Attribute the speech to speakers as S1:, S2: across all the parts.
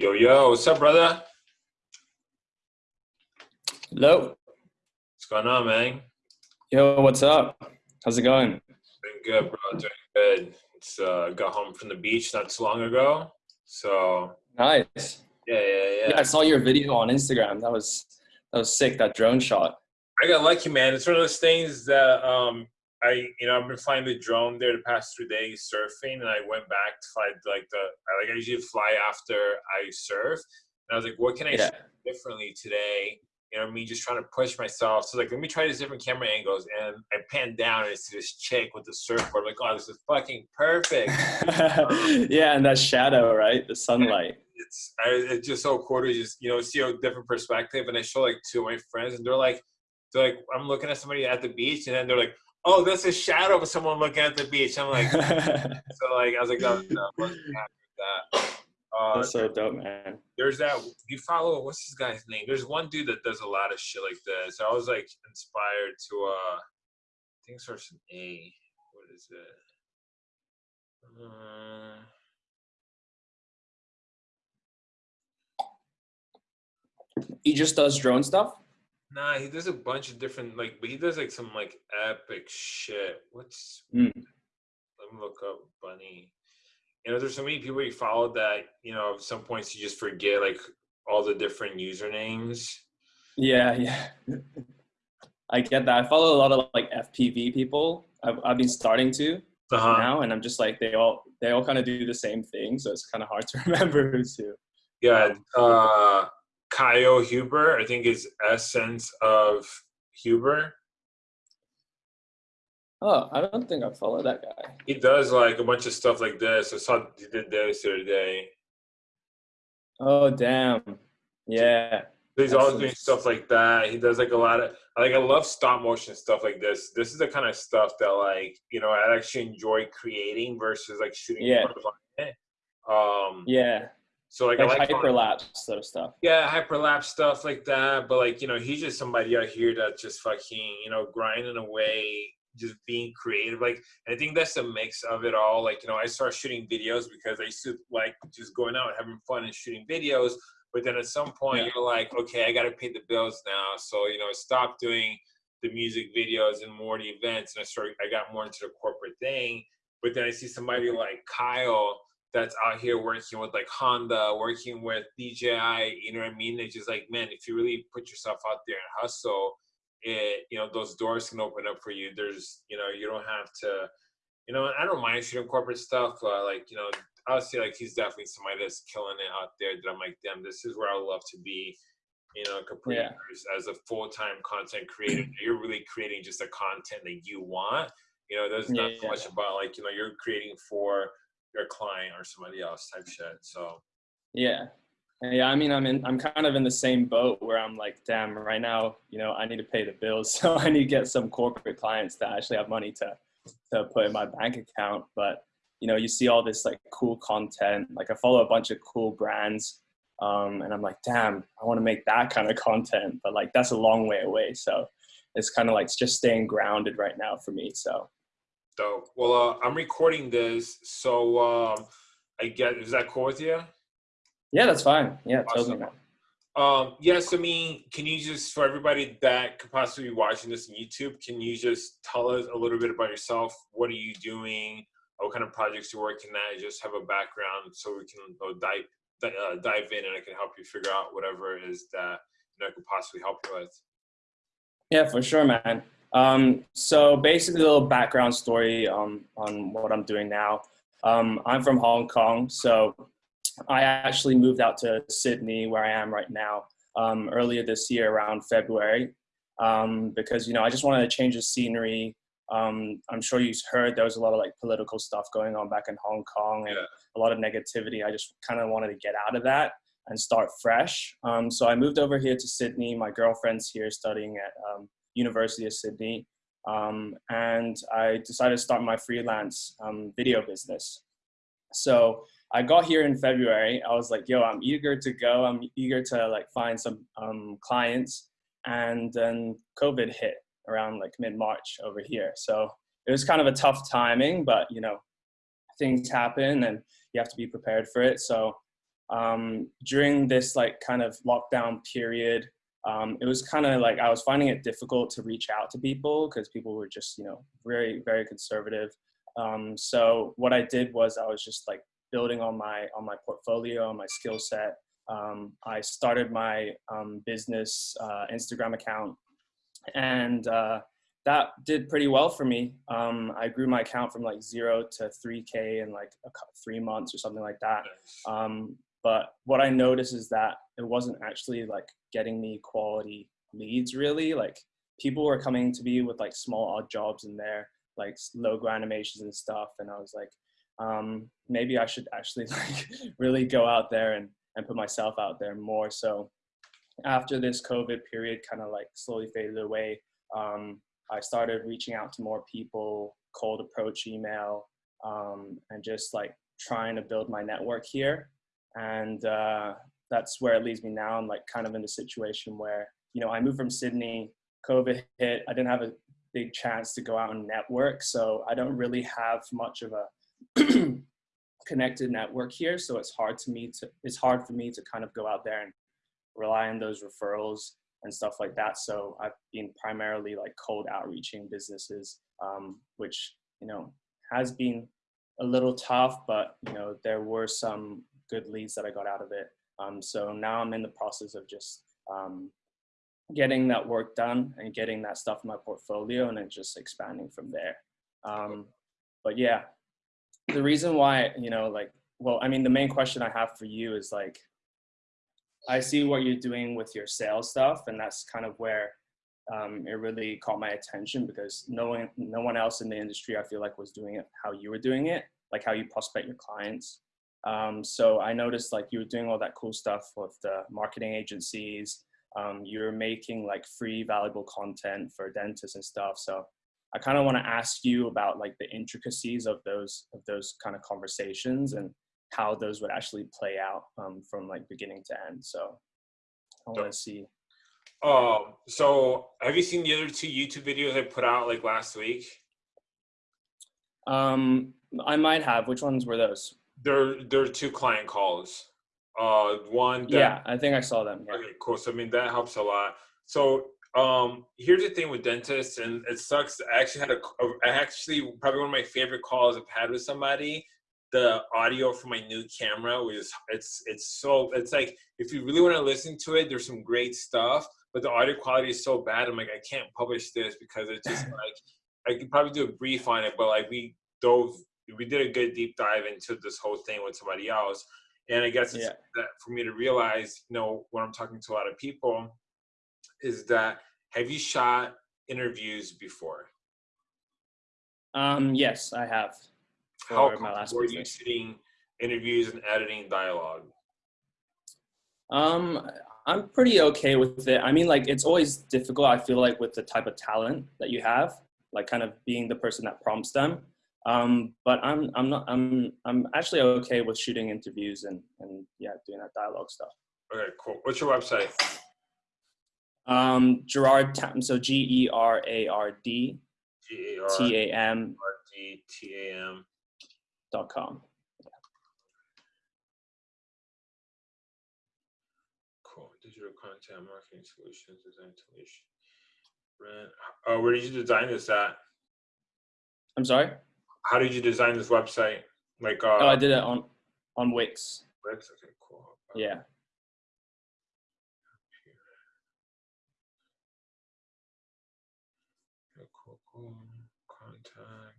S1: Yo, yo, what's up, brother?
S2: Hello.
S1: What's going on, man?
S2: Yo, what's up? How's it going?
S1: Doing good, bro. Doing good. It's uh, got home from the beach not too long ago. So
S2: Nice.
S1: yeah, yeah, yeah.
S2: Yeah, I saw your video on Instagram. That was that was sick. That drone shot.
S1: I got lucky, man. It's one of those things that um, I, you know, I've been flying the drone there the past three days surfing, and I went back to fly like the, I like I usually fly after I surf, and I was like, what can I
S2: Yeah.
S1: shoot differently today? You know, me just trying to push myself. So like, let me try these different camera angles, and I pan down and I see this chick with the surfboard. I'm like, oh, this is fucking perfect.
S2: Um, yeah, and that shadow, right? The sunlight.
S1: It's I, it's just so cool to just you know see a different perspective, and I show like two of my friends, and they're like, they're like, I'm looking at somebody at the beach, and then they're like, oh, that's a shadow of someone looking at the beach. I'm like. So like I was like, oh, no, I wasn't happy with that. Uh,
S2: That's so dope, man.
S1: there's that you follow what's this guy's name? There's one dude that does a lot of shit like this. I was like inspired to uh I think it starts an A. What is it? Uh,
S2: He just does drone stuff.
S1: Nah, he does a bunch of different like but he does like some like epic shit. What's
S2: Mm.
S1: let me look up Bunny. You know, there's so many people you follow that, you know, at some points you just forget like all the different usernames.
S2: Yeah, yeah. I get that. I follow a lot of like FPV people. I've I've been starting to
S1: Uh-huh.
S2: now, and I'm just like they all they all kind of do the same thing, so it's kind of hard to remember who's who.
S1: Yeah, uh, Kyle Huber, I think is essence of Huber.
S2: Oh, I don't think I follow that guy.
S1: He does like a bunch of stuff like this. I saw he did this the other day.
S2: Oh, damn. Yeah.
S1: He's always doing stuff like that. He does like a lot of like I love stop motion stuff like this. This is the kind of stuff that like you know I actually enjoy creating versus like shooting.
S2: Yeah.
S1: Um.
S2: Yeah.
S1: So like,
S2: Like,
S1: I like
S2: hyperlapse sort of stuff.
S1: Yeah, hyperlapse stuff like that. But like, you know, he's just somebody out here that's just fucking, you know, grinding away, just being creative. Like, I think that's a mix of it all. Like, you know, I started shooting videos because I used to like just going out and having fun and shooting videos. But then at some point,
S2: Yeah.
S1: you're like, okay, I got to pay the bills now. So you know, stop doing the music videos and more the events, and I started. I got more into the corporate thing. But then I see somebody like Kyle that's out here working with like Honda, working with DJI, you know what I mean? It's just like, man, if you really put yourself out there and hustle, it, you know, those doors can open up for you. There's, you know, you don't have to, you know, I don't mind shooting corporate stuff, but like, you know, say like he's definitely somebody that's killing it out there that I'm like, damn, this is where I would love to be, you know, complete
S2: Yeah.
S1: as, a full-time content creator. You're really creating just the content that you want. You know, there's not
S2: Yeah.
S1: so much about like, you know, you're creating for your client or somebody else type shit. So
S2: Yeah. Yeah, I mean, I'm in. I'm kind of in the same boat where I'm like, damn, right now, you know, I need to pay the bills, so I need to get some corporate clients that actually have money to to put in my bank account. But you know, you see all this like cool content. Like I follow a bunch of cool brands, um, and I'm like, damn, I want to make that kind of content, but like that's a long way away. So it's kind of like just staying grounded right now for me. So
S1: dope. Well, uh, I'm recording this, so um, I get is that cool with you?
S2: yeah, that's fine. Yeah.
S1: Awesome.
S2: man.
S1: Um, yes, I mean, can you just for everybody that could possibly be watching this on YouTube, can you just tell us a little bit about yourself? What are you doing? What kind of projects you're working at? Just have a background so we can dive uh, dive in, and I can help you figure out whatever it is that you know I could possibly help you with.
S2: Yeah, for sure, man. Um, so basically, a little background story um, on what I'm doing now. Um, I'm from Hong Kong, so I actually moved out to Sydney, where I am right now, um, earlier this year around February, um, because you know I just wanted to change the scenery. Um, I'm sure you've heard there was a lot of like political stuff going on back in Hong Kong and
S1: Yeah.
S2: a lot of negativity. I just kind of wanted to get out of that and start fresh. Um, so I moved over here to Sydney. My girlfriend's here studying at um, University of Sydney, um, and I decided to start my freelance um, video business. So I got here in February. I was like, "Yo, I'm eager to go. I'm eager to like find some um, clients." And then COVID hit around like mid March over here. So it was kind of a tough timing, but you know, things happen and you have to be prepared for it. So um, during this like kind of lockdown period, um, it was kind of like I was finding it difficult to reach out to people because people were just you know very very conservative. Um, so what I did was I was just like building on my on my portfolio, on my skill set. Um, I started my um, business uh, Instagram account, and uh, that did pretty well for me. Um, I grew my account from like zero to 3K in like a, three months or something like that. Um, but what I noticed is that it wasn't actually like getting me quality leads really. Like people were coming to me with like small odd jobs in there, like logo animations and stuff. And I was like, um, maybe I should actually like really go out there and, and put myself out there more. So after this COVID period kind of like slowly faded away, um, I started reaching out to more people, cold approach email, um, and just like trying to build my network here and uh, that's where it leads me now. I'm like kind of in the situation where you know I moved from Sydney, COVID hit, I didn't have a big chance to go out and network, so I don't really have much of a connected network here. So it's hard to me to it's hard for me to kind of go out there and rely on those referrals and stuff like that. So I've been primarily like cold outreaching businesses, um, which you know has been a little tough, but you know there were some good leads that I got out of it. Um, so now I'm in the process of just um, getting that work done and getting that stuff in my portfolio and then just expanding from there. Um, but yeah, the reason why, you know, like, well, I mean, the main question I have for you is like, I see what you're doing with your sales stuff, and that's kind of where um, it really caught my attention because no one, no one else in the industry I feel like was doing it how you were doing it, like how you prospect your clients. Um, so I noticed like you were doing all that cool stuff with the marketing agencies. Um, you're making like free valuable content for dentists and stuff. So I kind of want to ask you about like the intricacies of those of those kind of conversations and how those would actually play out um, from like beginning to end. So I want to see.
S1: Um. So have you seen the other two YouTube videos I put out like last week?
S2: Um, I might have. Which ones were those?
S1: There there are two client calls. Uh, one. That,
S2: yeah, I think I saw them.
S1: Yeah. Okay, cool. So I mean that helps a lot. So um, here's the thing with dentists, and it sucks. I actually had a, I actually probably one of my favorite calls I've had with somebody. The audio from my new camera was it's it's so it's like if you really want to listen to it, there's some great stuff, but the audio quality is so bad. I'm like I can't publish this because it's just like I could probably do a brief on it, but like we dove we did a good deep dive into this whole thing with somebody else. And I guess it's yeah. that for me to realize, you know, when I'm talking to a lot of people, is that have you shot interviews before?
S2: Um, yes, I have.
S1: How were you shooting interviews and editing dialogue?
S2: Um, I'm pretty okay with it. I mean, like it's always difficult. I feel like with the type of talent that you have, like kind of being the person that prompts them. Um, but I'm I'm not I'm I'm actually okay with shooting interviews and and yeah doing that dialogue stuff.
S1: Okay, cool. What's your website?
S2: Um, Gerard Tam. So G E R A R D T A M
S1: D T A M
S2: dot com.
S1: Cool. Digital content marketing solutions design solution. Uh, where did you design this at?
S2: I'm sorry
S1: how did you design this website? Like, uh,
S2: oh, I did it on on Wix.
S1: Wix, okay, cool.
S2: Yeah.
S1: Cool, cool. Contact.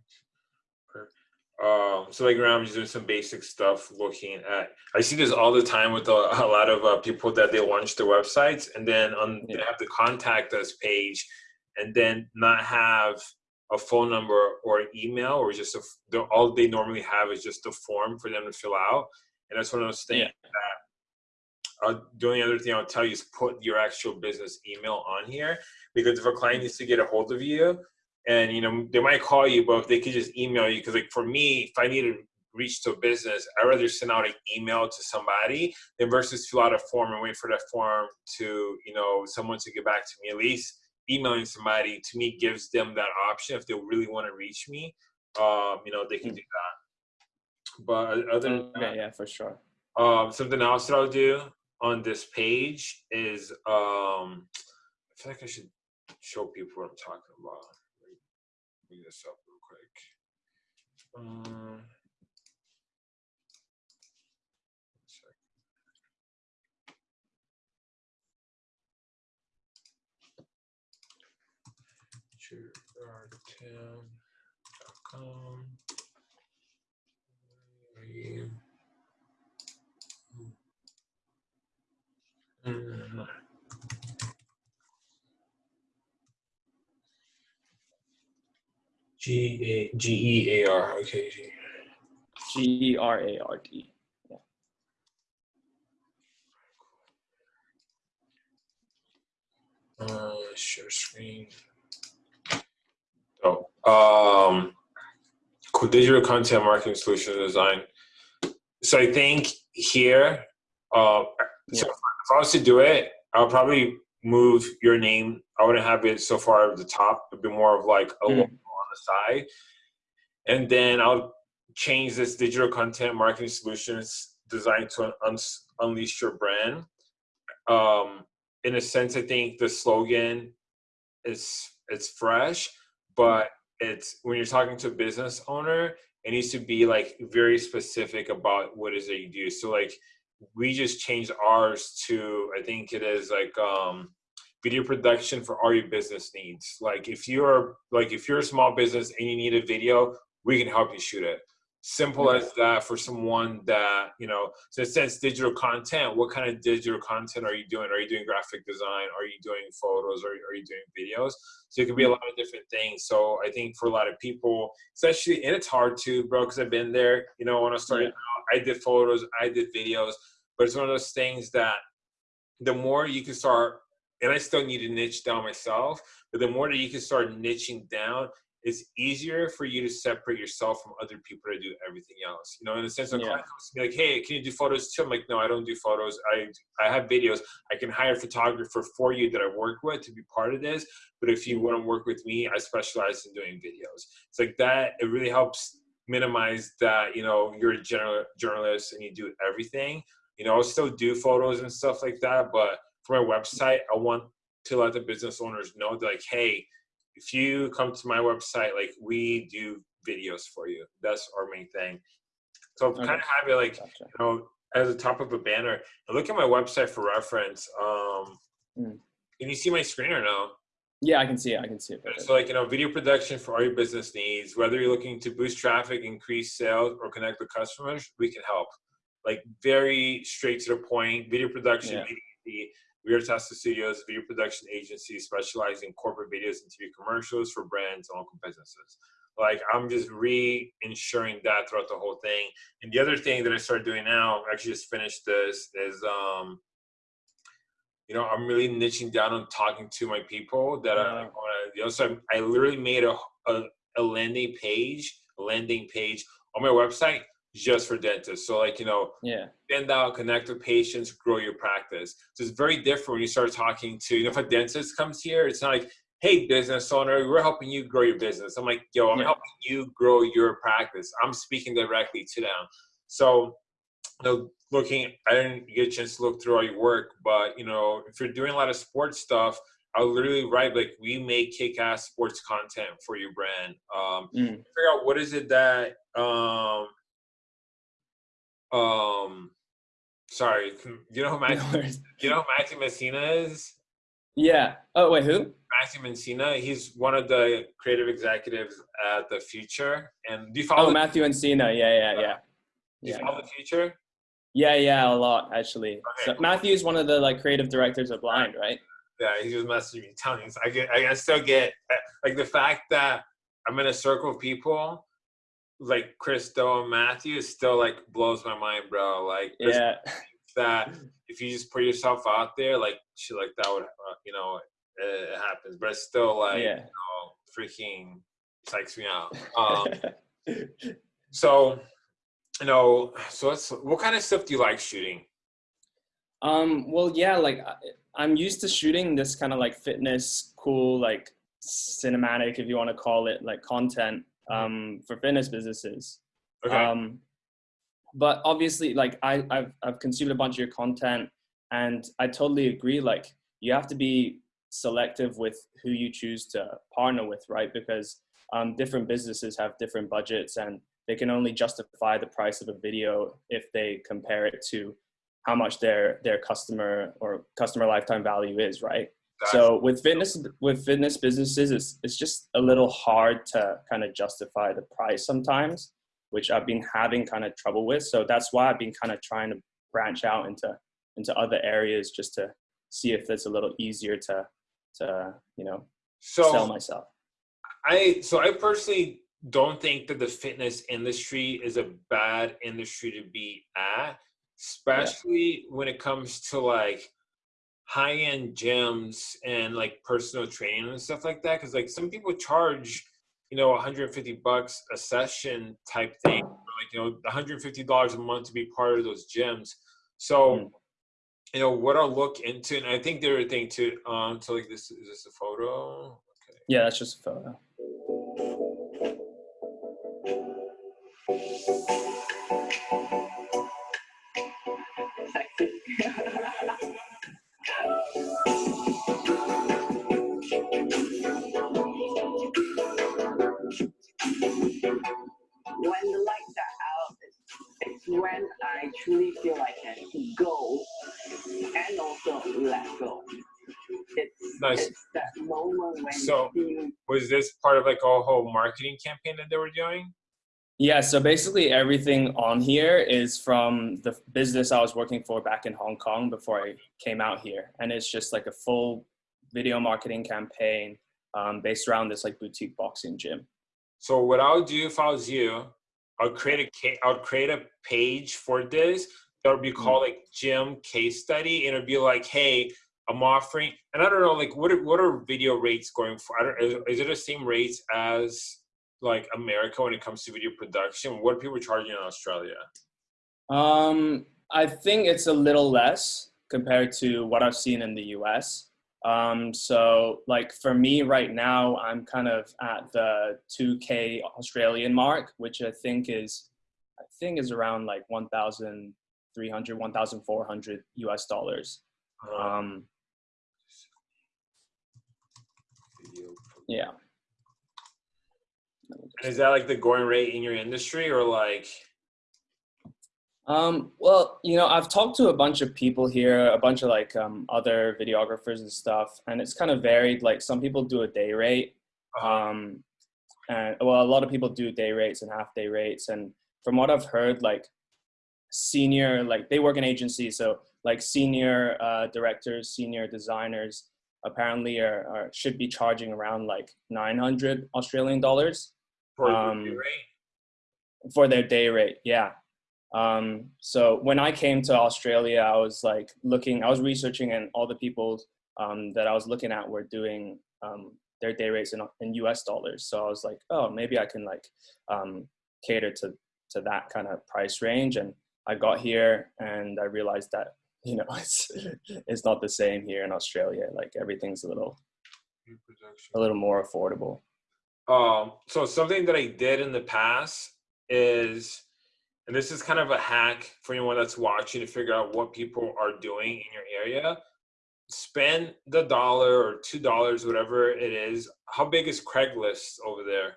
S1: Um, so like around just doing some basic stuff looking at I see this all the time with a, a lot of uh, people that they launch their websites and then on yeah. they have the contact us page and then not have a phone number or an email or just a, all they normally have is just a form for them to fill out and that's one of those things yeah. that uh, the only other thing i'll tell you is put your actual business email on here because if a client needs to get a hold of you and you know they might call you but if they could just email you because like for me if i need to reach to a business i'd rather send out an email to somebody than versus fill out a form and wait for that form to you know someone to get back to me at least emailing somebody to me gives them that option if they really want to reach me. Um, you know, they can hmm. do that. But other than
S2: that, yeah, for sure.
S1: um, something else that I'll do on this page is um, I feel like I should show people what I'm talking about. Bring this up real quick. Um, Mm. G A G E A R. Okay. G.
S2: G E R A R D.
S1: Uh, share screen. Oh, um, digital content marketing solution design. So I think here, uh, so if I was to do it, I'll probably move your name. I wouldn't have it so far at the top. It'd be more of like a
S2: Mm.
S1: on the side, and then I'll change this digital content marketing solutions design to un- unleash your brand. Um, in a sense, I think the slogan is it's fresh, but it's when you're talking to a business owner, it needs to be like very specific about what is it you do. So like we just changed ours to I think it is like um video production for all your business needs. Like if you're like if you're a small business and you need a video, we can help you shoot it. Simple as that for someone that, you know, so it says digital content. What kind of digital content are you doing? Are you doing graphic design? Are you doing photos? Are, are you doing videos? So it could be a mm-hmm. lot of different things. So I think for a lot of people, especially, and it's hard too, bro, because I've been there. You know, when I started out, I did photos, I did videos, but it's one of those things that the more you can start, and I still need to niche down myself, but the more that you can start niching down, it's easier for you to separate yourself from other people that do everything else. You know, in the sense of
S2: Yeah.
S1: client comes to me like, hey, can you do photos too? I'm like, no, I don't do photos. I I have videos. I can hire a photographer for you that I work with to be part of this. But if you want to work with me, I specialize in doing videos. It's like that. It really helps minimize that. You know, you're a general journalist and you do everything. You know, I'll still do photos and stuff like that, but for my website, I want to let the business owners know that like, hey, if you come to my website, like we do videos for you. That's our main thing. So
S2: Okay.
S1: kind of have it like
S2: Gotcha.
S1: you know as the top of a banner. And look at my website for reference. Um,
S2: Mm.
S1: Can you see my screen or no?
S2: Yeah, I can see it. I can see it. perfect.
S1: So like you know, video production for all your business needs. Whether you're looking to boost traffic, increase sales, or connect with customers, we can help. Like very straight to the point. Video production,
S2: Yeah.
S1: We are Tesla Studios, video production agency specializing in corporate videos and TV commercials for brands and local businesses. Like I'm just re-ensuring that throughout the whole thing. And the other thing that I started doing now, I actually just finished this, is um, you know, I'm really niching down on talking to my people that I want to. You know, so I, I literally made a, a a landing page, a landing page on my website just for dentists. So like you know,
S2: Yeah.
S1: send out, connect with patients, grow your practice. So it's very different when you start talking to, you know, if a dentist comes here, it's not like, hey, business owner, we're helping you grow your business. I'm like, yo, I'm
S2: Yeah.
S1: helping you grow your practice. I'm speaking directly to them. So, you know, looking, I didn't get a chance to look through all your work, but, you know, if you're doing a lot of sports stuff, I'll literally write like we make kick-ass sports content for your brand. Um,
S2: Mm.
S1: figure out what is it that um um sorry you know who
S2: No
S1: you know who Matthew Encina is
S2: Yeah. Oh wait, who?
S1: Matthew Encina he's one of the creative executives at the Futur and do you follow
S2: Oh, Matthew Encina. Yeah, yeah, yeah.
S1: do you
S2: Yeah.
S1: follow the Futur
S2: Yeah, yeah, a lot actually.
S1: Okay,
S2: So
S1: cool.
S2: Matthew's one of the like creative directors of Blind, right?
S1: yeah he was messaging me telling me I get I still get like the fact that I'm in a circle of people like Chris Do and Matthew still like blows my mind bro like
S2: Yeah.
S1: that if you just put yourself out there, like shit like that would, uh, you know, it, it happens. But it's still like,
S2: yeah.
S1: you know, freaking psychs me out. Um, so, you know, so let's. What kind of stuff do you like shooting?
S2: Um, well, yeah, like I'm used to shooting this kind of like fitness, cool, like cinematic, if you want to call it, like content um, for fitness businesses.
S1: Okay.
S2: Um, but obviously, like I, I've I've consumed a bunch of your content, and I totally agree. Like you have to be selective with who you choose to partner with, right? Because um, different businesses have different budgets, and they can only justify the price of a video if they compare it to how much their their customer or customer lifetime value is, right? So with fitness with fitness businesses, it's it's just a little hard to kind of justify the price sometimes, which I've been having kind of trouble with. So that's why I've been kind of trying to branch out into into other areas just to see if it's a little easier to to you know so sell myself.
S1: I so I personally don't think that the fitness industry is a bad industry to be at, especially yeah. when it comes to like high end gyms and like personal training and stuff like that. Because like some people charge, you know, 150 bucks a session type thing, like you know, 150 dollars a month to be part of those gyms. So. Mm. You know what I'll look into, and I think there are thing too. Um, so like this is this a photo?
S2: Okay. Yeah, that's just a photo.
S3: Truly feel I can go and also let go. It's, nice. It's that moment when
S1: so was this part of like a whole marketing campaign that they were doing?
S2: Yeah, so basically everything on here is from the business I was working for back in Hong Kong before I came out here. And it's just like a full video marketing campaign um, based around this like boutique boxing gym.
S1: So what I would do if I was you, I'll create a I'll create a page for this that would be hmm. called like gym case study, and it'd be like, hey, I'm offering, and I don't know, like what are, what are video rates going for? I don't, is, is it the same rates as like America when it comes to video production? What are people charging in Australia?
S2: Um, I think it's a little less compared to what I've seen in the US. Um, so like for me right now, I'm kind of at the 2K Australian mark, which I think is, I think is around like 1,300, 1,400 US dollars. Um, yeah.
S1: Is that like the going rate in your industry or like?
S2: Um, well, you know, I've talked to a bunch of people here, a bunch of like um, other videographers and stuff, and it's kind of varied. Like some people do a day rate, uh-huh. um, and well, a lot of people do day rates and half day rates. And from what I've heard, like senior, like they work in agencies, so like senior uh, directors, senior designers, apparently are, are, should be charging around like 900 Australian dollars
S1: for um.
S2: For their day rate, yeah. Um, so when I came to Australia, I was like looking, I was researching, and all the people um, that I was looking at were doing um, their day rates in, in U.S. dollars. So I was like, oh, maybe I can like um, cater to to that kind of price range. And I got here, and I realized that you know it's it's not the same here in Australia. Like everything's a little a little more affordable.
S1: Um, so something that I did in the past is and this is kind of a hack for anyone that's watching to figure out what people are doing in your area. Spend the dollar or two dollars whatever it is. How big is craigslist over there?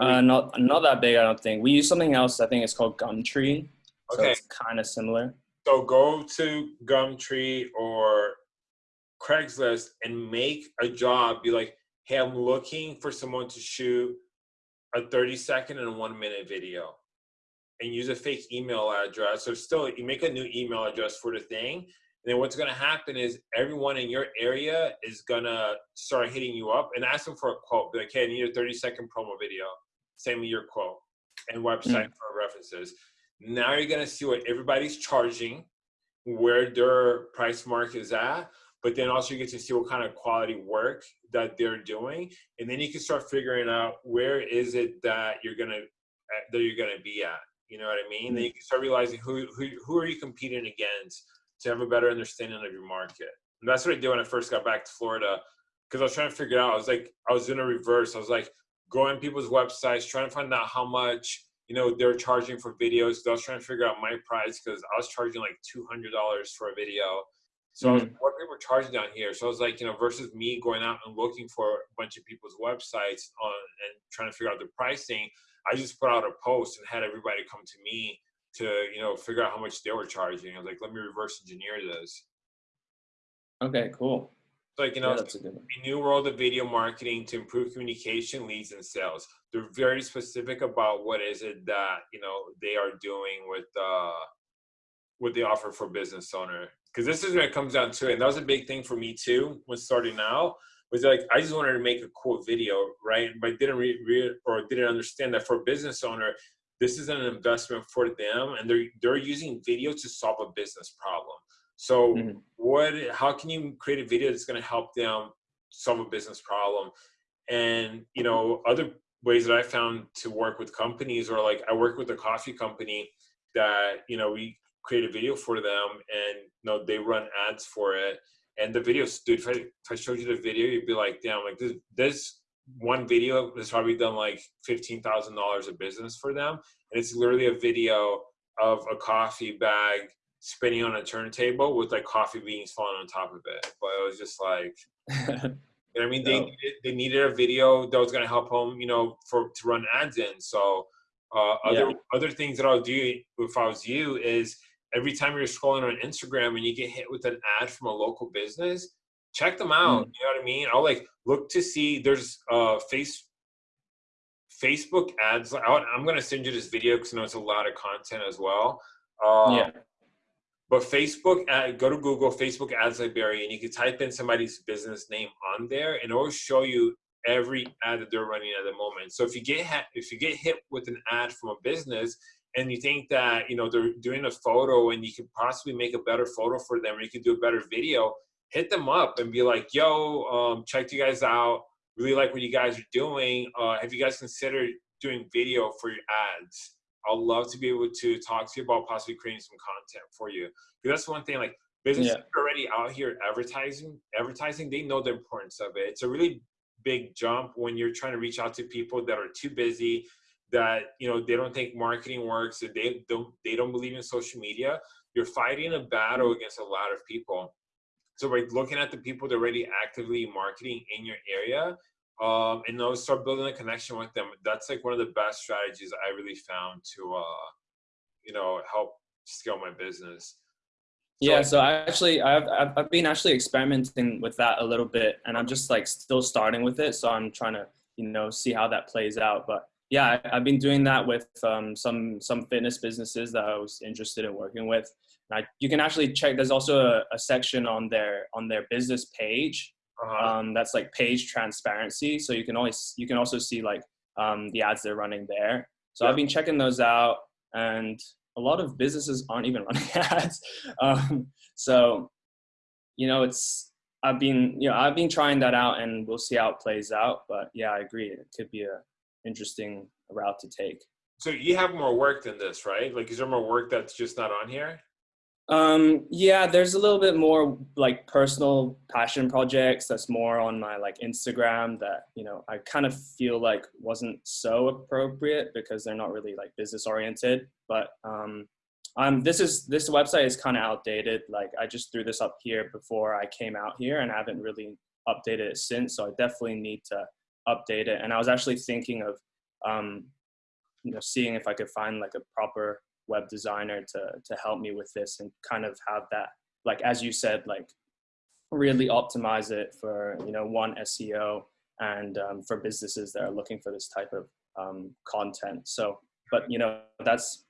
S2: Uh, not not that big i don't think. We use something else i think it's called gumtree. So okay. it's kind of similar.
S1: So go to gumtree or craigslist and make a job. Be like hey i'm looking for someone to shoot a 30 second and a one minute video and use a fake email address. So still, you make a new email address for the thing. And then what's going to happen is everyone in your area is going to start hitting you up and ask them for a quote. Be like, hey, I need a 30 second promo video. Send me your quote and website mm. for references. Now you're going to see what everybody's charging, where their price mark is at, but then also you get to see what kind of quality work that they're doing. And then you can start figuring out where is it that you're going to, that you're going to be at you know what I mean? Then you can start realizing who who who are you competing against to have a better understanding of your market. And that's what I did when I first got back to Florida, because I was trying to figure out. I was like, I was doing a reverse. I was like going people's websites, trying to find out how much you know, they're charging for videos. I was trying to figure out my price because I was charging like two hundred dollars for a video. So mm-hmm. what people were charging down here. So I was like, you know, versus me going out and looking for a bunch of people's websites on and trying to figure out the pricing. I just put out a post and had everybody come to me to, you know, figure out how much they were charging. I was like, let me reverse engineer this.
S2: Okay, cool.
S1: like, you know, yeah, that's a, good a new world of video marketing to improve communication, leads, and sales. They're very specific about what is it that, you know, they are doing with uh what they offer for business owner. Because this is when it comes down to it. And that was a big thing for me too when starting out was like I just wanted to make a cool video, right? But didn't read re- or didn't understand that for a business owner, this is an investment for them, and they're they're using video to solve a business problem. So mm-hmm. what? How can you create a video that's going to help them solve a business problem? And you know, other ways that I found to work with companies, or like I work with a coffee company that you know we create a video for them, and you know they run ads for it and the videos, dude, if I, if I showed you the video, you'd be like, damn, like this, this one video has probably done like $15,000 of business for them. And it's literally a video of a coffee bag spinning on a turntable with like coffee beans falling on top of it. But it was just like, you know I mean? No. They, needed, they needed a video that was going to help them, you know, for, to run ads in. So, uh, other, yeah. other things that I'll do if I was you is every time you're scrolling on Instagram and you get hit with an ad from a local business, check them out. Mm. You know what I mean? I'll like look to see there's uh face Facebook ads. I'm gonna send you this video because I know it's a lot of content as well. Uh, yeah. But Facebook, ad, go to Google, Facebook Ads Library, and you can type in somebody's business name on there, and it will show you every ad that they're running at the moment. So if you get if you get hit with an ad from a business, and you think that you know they're doing a photo and you could possibly make a better photo for them or you could do a better video hit them up and be like yo um, check you guys out. Really like what you guys are doing. Uh, have you guys considered doing video for your ads? I would love to be able to talk to you about possibly creating some content for you. Because that's one thing like businesses yeah. already out here advertising advertising they know the importance of it. It's a really big jump when you're trying to reach out to people that are too busy that you know they don't think marketing works and they don't they don't believe in social media you're fighting a battle mm-hmm. against a lot of people so by looking at the people that are already actively marketing in your area um, and those start building a connection with them that's like one of the best strategies i really found to uh, you know help scale my business
S2: so yeah so i actually I've, I've been actually experimenting with that a little bit and i'm just like still starting with it so i'm trying to you know see how that plays out but yeah, I've been doing that with um, some some fitness businesses that I was interested in working with. I, you can actually check. There's also a, a, section on their on their business page uh-huh. um, that's like page transparency. So you can always you can also see like um, the ads they're running there. So yeah. I've been checking those out, and a lot of businesses aren't even running ads. Um, so you know, it's I've been you know I've been trying that out, and we'll see how it plays out. But yeah, I agree. It could be a interesting route to take.
S1: So you have more work than this, right? Like, is there more work that's just not on here?
S2: Um, yeah, there's a little bit more like personal passion projects that's more on my like Instagram that, you know, I kind of feel like wasn't so appropriate because they're not really like business oriented. But um, um, this is this website is kind of outdated. Like I just threw this up here before I came out here and I haven't really updated it since. So I definitely need to update it. And I was actually thinking of, um, you know, seeing if I could find like a proper web designer to to help me with this and kind of have that, like as you said, like really optimize it for you know one SEO and um, for businesses that are looking for this type of um, content. So, but you know that's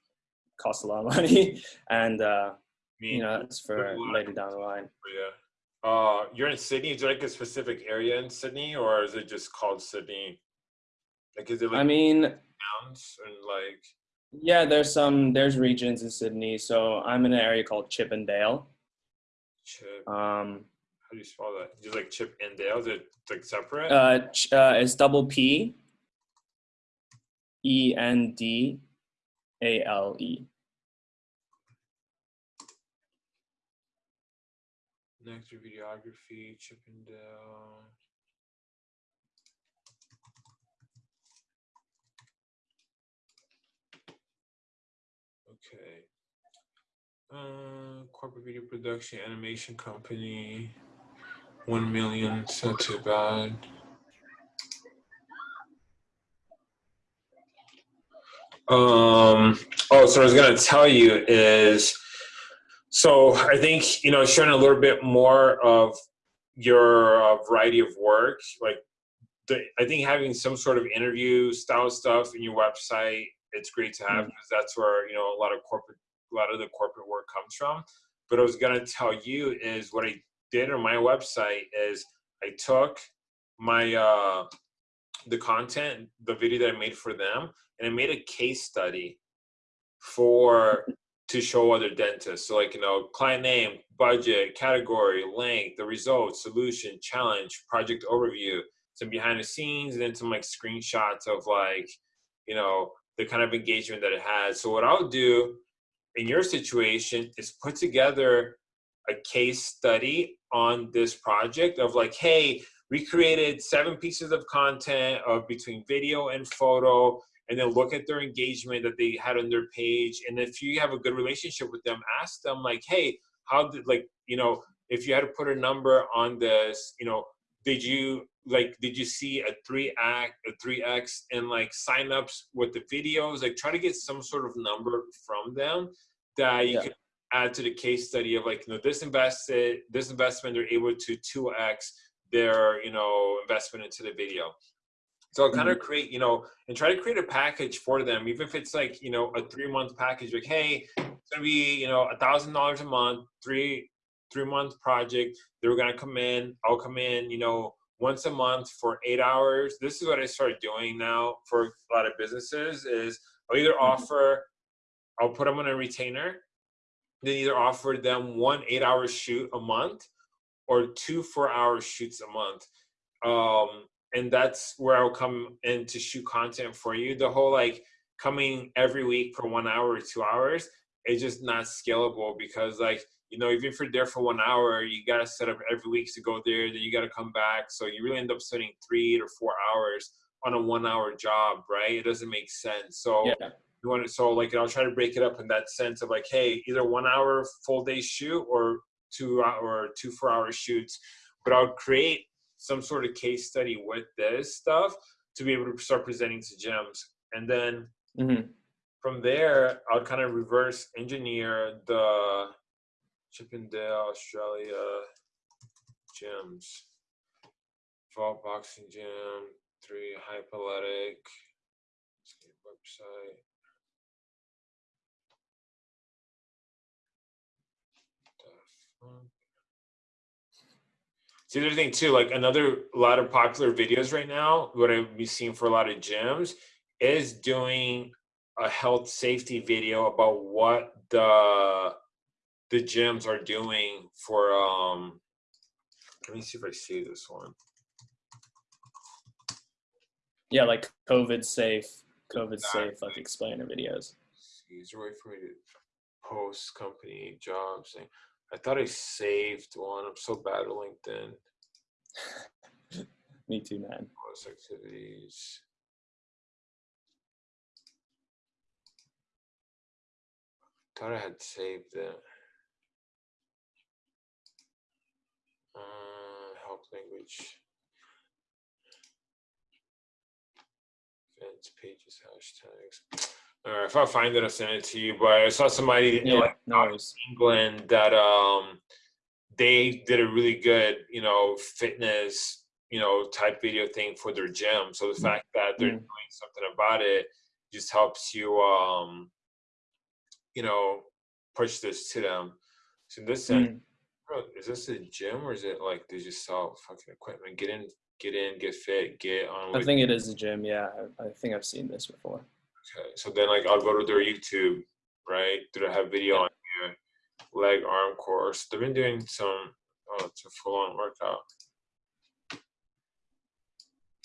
S2: costs a lot of money, and uh, you know that's for later down the line.
S1: Yeah. Uh, you're in Sydney. Is there like a specific area in Sydney, or is it just called Sydney?
S2: Like, is it like I mean,
S1: towns and like?
S2: Yeah, there's some there's regions in Sydney. So I'm in an area called Chippendale.
S1: Chip. Um, how do you spell that? Just like Chip and Dale? Is it like separate?
S2: Uh, ch- uh, it's double P. E N D A L E.
S1: Next videography, Chippendale. Okay. Uh, corporate video production animation company. One million, it's not too bad. Um, oh, so I was gonna tell you is, so I think you know, showing a little bit more of your uh, variety of work, like the, I think having some sort of interview style stuff in your website, it's great to have because mm-hmm. that's where you know a lot of corporate, a lot of the corporate work comes from. But I was gonna tell you is what I did on my website is I took my uh, the content, the video that I made for them, and I made a case study for to show other dentists. So like, you know, client name, budget, category, length, the results, solution, challenge, project overview, some behind the scenes, and then some like screenshots of like, you know, the kind of engagement that it has. So what I'll do in your situation is put together a case study on this project of like, hey, we created seven pieces of content of between video and photo and then look at their engagement that they had on their page and if you have a good relationship with them ask them like hey how did like you know if you had to put a number on this you know did you like did you see a three act a 3x and like signups with the videos like try to get some sort of number from them that you yeah. can add to the case study of like you know this invested this investment they're able to 2x their you know investment into the video so kind of mm-hmm. create, you know, and try to create a package for them, even if it's like, you know, a three month package, like, hey, it's gonna be, you know, a thousand dollars a month, three, three month project. They're gonna come in, I'll come in, you know, once a month for eight hours. This is what I started doing now for a lot of businesses is I'll either mm-hmm. offer, I'll put them on a retainer, then either offer them one eight hour shoot a month or two four hour shoots a month. Um, and that's where I'll come in to shoot content for you. The whole like coming every week for one hour or two hours is just not scalable because like you know even if you're there for one hour you got to set up every week to go there then you got to come back so you really end up spending three to four hours on a one hour job right it doesn't make sense so yeah. you want to so like i'll try to break it up in that sense of like hey either one hour full day shoot or two or two four hour shoots but i'll create some sort of case study with this stuff to be able to start presenting to gyms. And then mm-hmm. from there, I'll kind of reverse engineer the Chippendale, Australia gyms. Vault Boxing Gym, three Hyperathletic website. See, the other thing too, like another a lot of popular videos right now, what I've been seeing for a lot of gyms is doing a health safety video about what the the gyms are doing for um let me see if I see this one.
S2: Yeah, like COVID safe, COVID exactly. safe, like explainer videos.
S1: A way for me to post company jobs thing? I thought I saved one. I'm so bad at LinkedIn.
S2: Me too, man.
S1: Post activities. Thought I had saved it. Uh, help language. Events, pages, hashtags. Or if I find it, I'll send it to you. But I saw somebody yeah, like no England that um they did a really good, you know, fitness, you know, type video thing for their gym. So the mm-hmm. fact that they're mm doing something about it just helps you um you know push this to them. So this mm bro, is this a gym or is it like they just sell fucking equipment? Get in, get in, get fit, get on.
S2: I think it is a gym. Yeah, I, I think I've seen this before.
S1: Okay, so then like I'll go to their YouTube, right? Do they have video on here? Leg arm course. They've been doing some. Oh, it's a full on workout.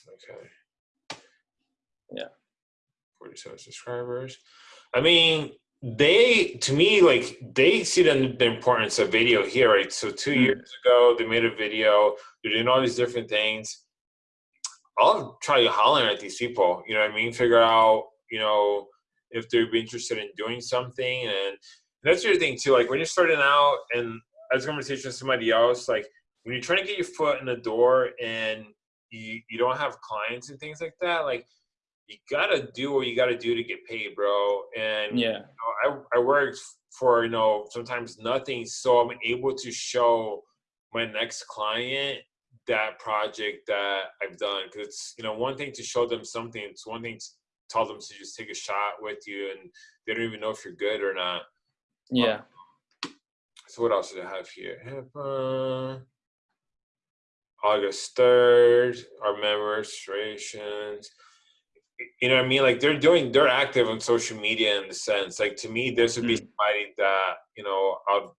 S1: Okay.
S2: Yeah.
S1: Forty-seven subscribers. I mean, they to me like they see the, the importance of video here, right? So 2 mm-hmm. years ago, they made a video. They're doing all these different things. I'll try hollering at these people. You know what I mean? Figure out you know, if they'd be interested in doing something. And that's the other thing too. Like when you're starting out, and as a conversation with somebody else, like when you're trying to get your foot in the door and you, you don't have clients and things like that, like you gotta do what you gotta do to get paid, bro. And
S2: yeah,
S1: you know, I I worked for you know sometimes nothing, so I'm able to show my next client that project that I've done because it's you know one thing to show them something, it's one thing to tell them to just take a shot with you, and they don't even know if you're good or not.
S2: Yeah.
S1: Um, so what else do I have here? HIPAA. August 3rd, our registrations. You know what I mean? Like they're doing, they're active on social media in the sense. Like to me, this would be mm. somebody that, you know, I'll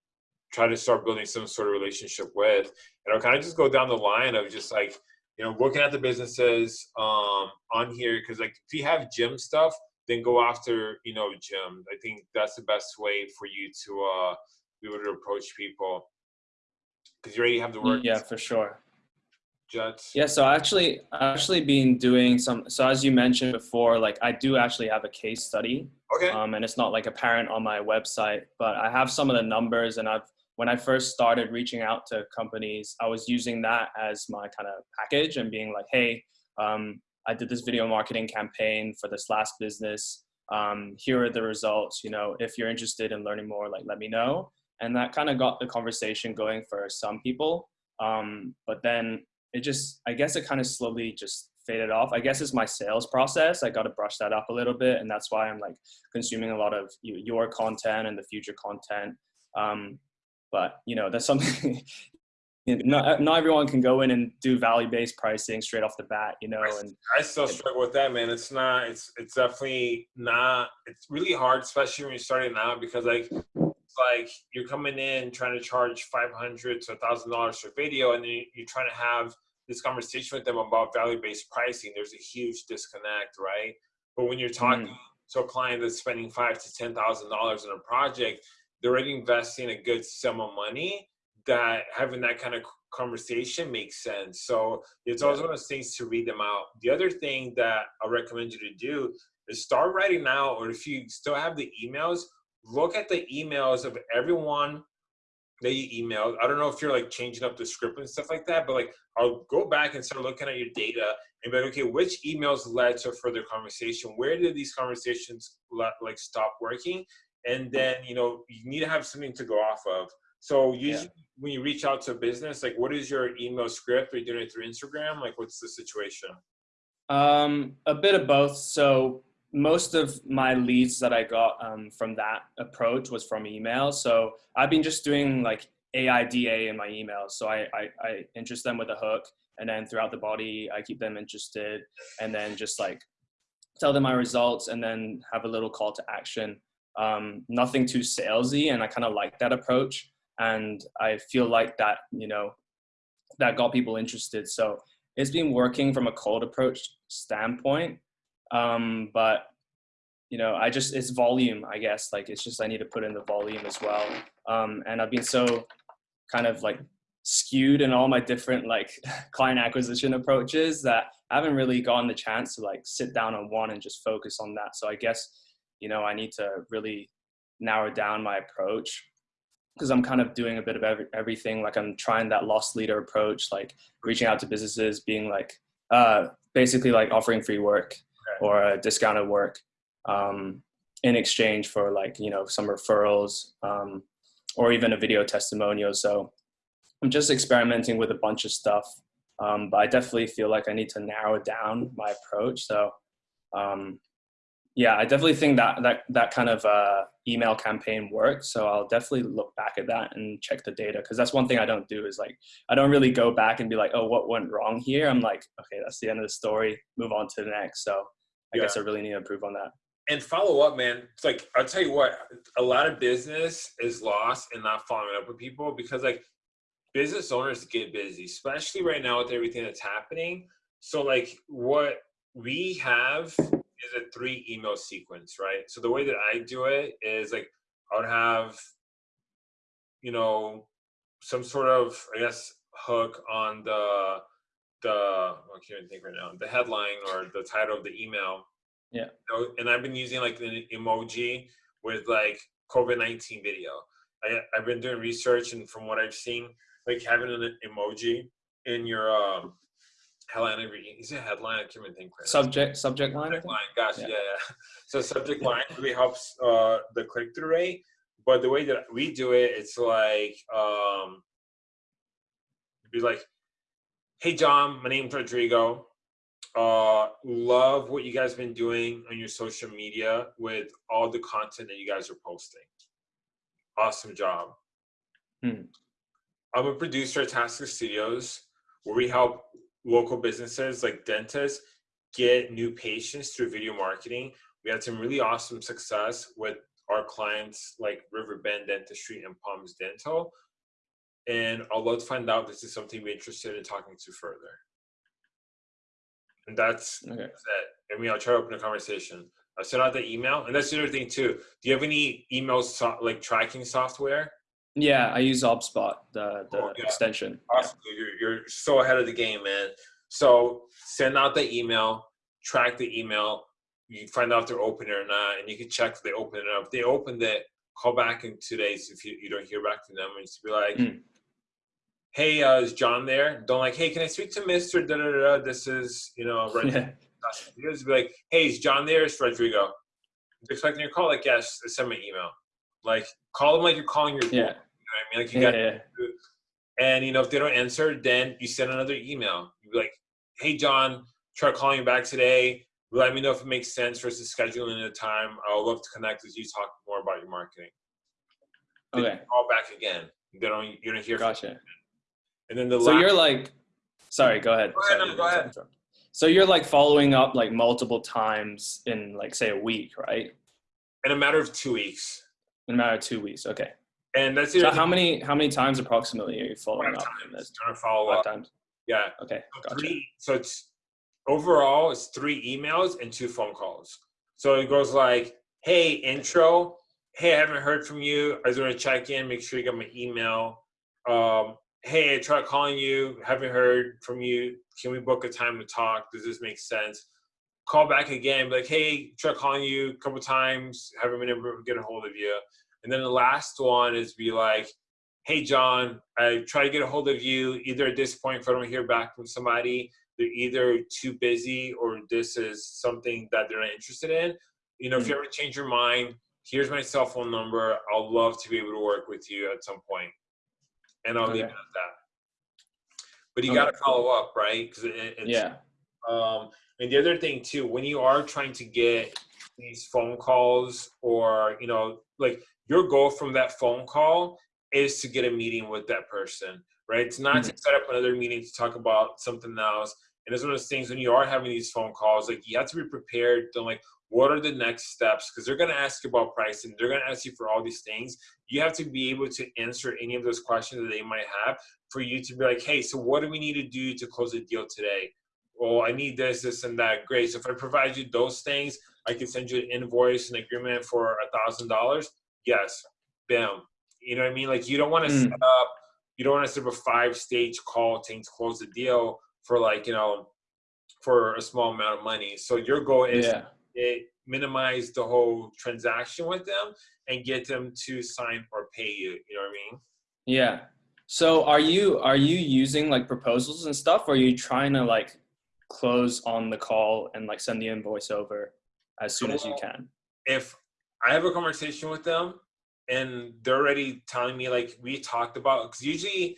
S1: try to start building some sort of relationship with. And I'll kind of just go down the line of just like, you know, looking at the businesses um, on here. Cause like if you have gym stuff, then go after, you know, gym. I think that's the best way for you to uh, be able to approach people. Cause you already have the work.
S2: Yeah, for sure.
S1: Jets?
S2: Yeah, so actually, actually been doing some. So as you mentioned before, like I do actually have a case study.
S1: Okay.
S2: Um, and it's not like apparent on my website, but I have some of the numbers, and I've when I first started reaching out to companies, I was using that as my kind of package and being like, hey, um, I did this video marketing campaign for this last business. Um, here are the results. You know, if you're interested in learning more, like let me know. And that kind of got the conversation going for some people. Um, but then it just i guess it kind of slowly just faded off i guess it's my sales process i got to brush that up a little bit and that's why i'm like consuming a lot of your content and the Futur content um, but you know that's something not, not everyone can go in and do value-based pricing straight off the bat you know and
S1: i still struggle with that man. It's not it's it's definitely not it's really hard especially when you're starting out because like like you're coming in trying to charge 500 to $1000 for video and then you're trying to have this conversation with them about value-based pricing. There's a huge disconnect right? But when you're talking mm. to a client that's spending five to ten thousand dollars on a project they're already investing a good sum of money that having that kind of conversation makes sense so it's always one of those things to read them out the other thing that i recommend you to do is start writing now or if you still have the emails look at the emails of everyone that you emailed. I don't know if you're like changing up the script and stuff like that, but like I'll go back and start looking at your data and be like, okay, which emails led to further conversation? Where did these conversations like stop working? And then you know you need to have something to go off of. So usually yeah. when you reach out to a business, like what is your email script? Are you doing it through Instagram? Like what's the situation?
S2: Um, a bit of both. So most of my leads that I got um, from that approach was from email. So I've been just doing like AIDA in my emails. So I, I, I, interest them with a hook and then throughout the body, I keep them interested and then just like tell them my results and then have a little call to action. Um, nothing too salesy. And I kind of like that approach. And I feel like that, you know, that got people interested. So it's been working from a cold approach standpoint um, but you know, I just it's volume, I guess. Like it's just I need to put in the volume as well. Um, and I've been so kind of like skewed in all my different like client acquisition approaches that I haven't really gotten the chance to like sit down on one and just focus on that. So I guess you know I need to really narrow down my approach because I'm kind of doing a bit of every, everything. Like I'm trying that loss leader approach, like reaching out to businesses, being like uh, basically like offering free work or a discounted work um, in exchange for like you know some referrals um, or even a video testimonial so i'm just experimenting with a bunch of stuff um, but i definitely feel like i need to narrow down my approach so um, yeah i definitely think that that that kind of uh, email campaign worked so i'll definitely look back at that and check the data because that's one thing i don't do is like i don't really go back and be like oh what went wrong here i'm like okay that's the end of the story move on to the next so I yeah. guess I really need to improve on that.
S1: And follow up, man. It's like I'll tell you what, a lot of business is lost in not following up with people because like business owners get busy, especially right now with everything that's happening. So like what we have is a three email sequence, right? So the way that I do it is like I would have, you know, some sort of I guess hook on the the I can't even think right now the headline or the title of the email,
S2: Yeah.
S1: And I've been using like an emoji with like COVID nineteen video. I I've been doing research, and from what I've seen, like having an emoji in your um, headline every is it headline? I can't even think.
S2: Right subject subject line.
S1: Subject line. Gosh, yeah. yeah. yeah. So subject line really helps uh, the click through rate. But the way that we do it, it's like um, be like, "Hey John, my name's Rodrigo. Uh, love what you guys been doing on your social media with all the content that you guys are posting. Awesome job.
S2: Hmm.
S1: I'm a producer at Tasker Studios, where we help local businesses like dentists get new patients through video marketing. We had some really awesome success with our clients like Riverbend Dentistry and Palms Dental. And I'd love to find out if this is something we're interested in talking to further. And that's, okay. that's it. I mean, I'll try to open a conversation. I sent out the email, and that's the other thing too. Do you have any email so- like tracking software?
S2: Yeah, I use HubSpot, the, the oh, yeah. extension.
S1: Awesome. Yeah. You're, you're so ahead of the game, man. So send out the email, track the email. You find out if they're open or not, and you can check if they open it up. If they opened it, call back in two days if you, you don't hear back from them. And just be like, mm hey, uh, is John there? Don't like, hey, can I speak to Mister? Da da da. This is you know, Rodrigo. Yeah. Just be like, hey, is John there? It's Rodrigo. expecting your call. Like, yes. Send me an email. Like, call them like you're calling your.
S2: Yeah. You know
S1: I mean, like you got. Yeah, yeah. And you know, if they don't answer, then you send another email. You be like, hey, John, try calling you back today. Let me know if it makes sense for us to schedule in a time. I would love to connect with you, talk more about your marketing.
S2: Okay.
S1: call back again. They don't. You don't hear.
S2: Gotcha.
S1: And then the
S2: so you're like, sorry, go ahead.
S1: Go ahead, sorry, no, go ahead.
S2: So you're like following up like multiple times in like say a week, right?
S1: In a matter of two weeks.
S2: In a matter of two weeks, okay.
S1: And that's
S2: so how many how many times approximately are you following up?
S1: Times. This? Trying to follow Five up.
S2: times.
S1: Yeah.
S2: Okay.
S1: So gotcha. Three, so it's overall it's three emails and two phone calls. So it goes like, hey, intro. Hey, I haven't heard from you. I just want to check in, make sure you got my email. Um, hey, I tried calling you, haven't heard from you. Can we book a time to talk? Does this make sense? Call back again, like, hey, try calling you a couple times, haven't been able to get a hold of you. And then the last one is be like, hey, John, I try to get a hold of you. Either at this point, if I don't hear back from somebody, they're either too busy or this is something that they're not interested in. You know, mm-hmm. if you ever change your mind, here's my cell phone number. I'll love to be able to work with you at some point and I'll okay. leave it at that. But you okay. got to follow up, right? Because it,
S2: yeah.
S1: Um, and the other thing too, when you are trying to get these phone calls, or you know, like your goal from that phone call is to get a meeting with that person, right? It's not mm-hmm. to set up another meeting to talk about something else. And it's one of those things when you are having these phone calls, like you have to be prepared to like, what are the next steps because they're going to ask you about pricing they're going to ask you for all these things you have to be able to answer any of those questions that they might have for you to be like hey so what do we need to do to close a deal today well i need this this and that. Great. So if i provide you those things i can send you an invoice and agreement for a thousand dollars. Yes. Bam. You know what i mean? Like you don't want to mm. set up you don't want to set up a five stage call to close the deal for like you know for a small amount of money. So your goal is yeah. it minimize the whole transaction with them and get them to sign or pay you. You know what i mean?
S2: Yeah. So are you are you using like proposals and stuff or are you trying to like close on the call and like send the invoice over as soon as you can
S1: if i have a conversation with them and they're already telling me like we talked about because usually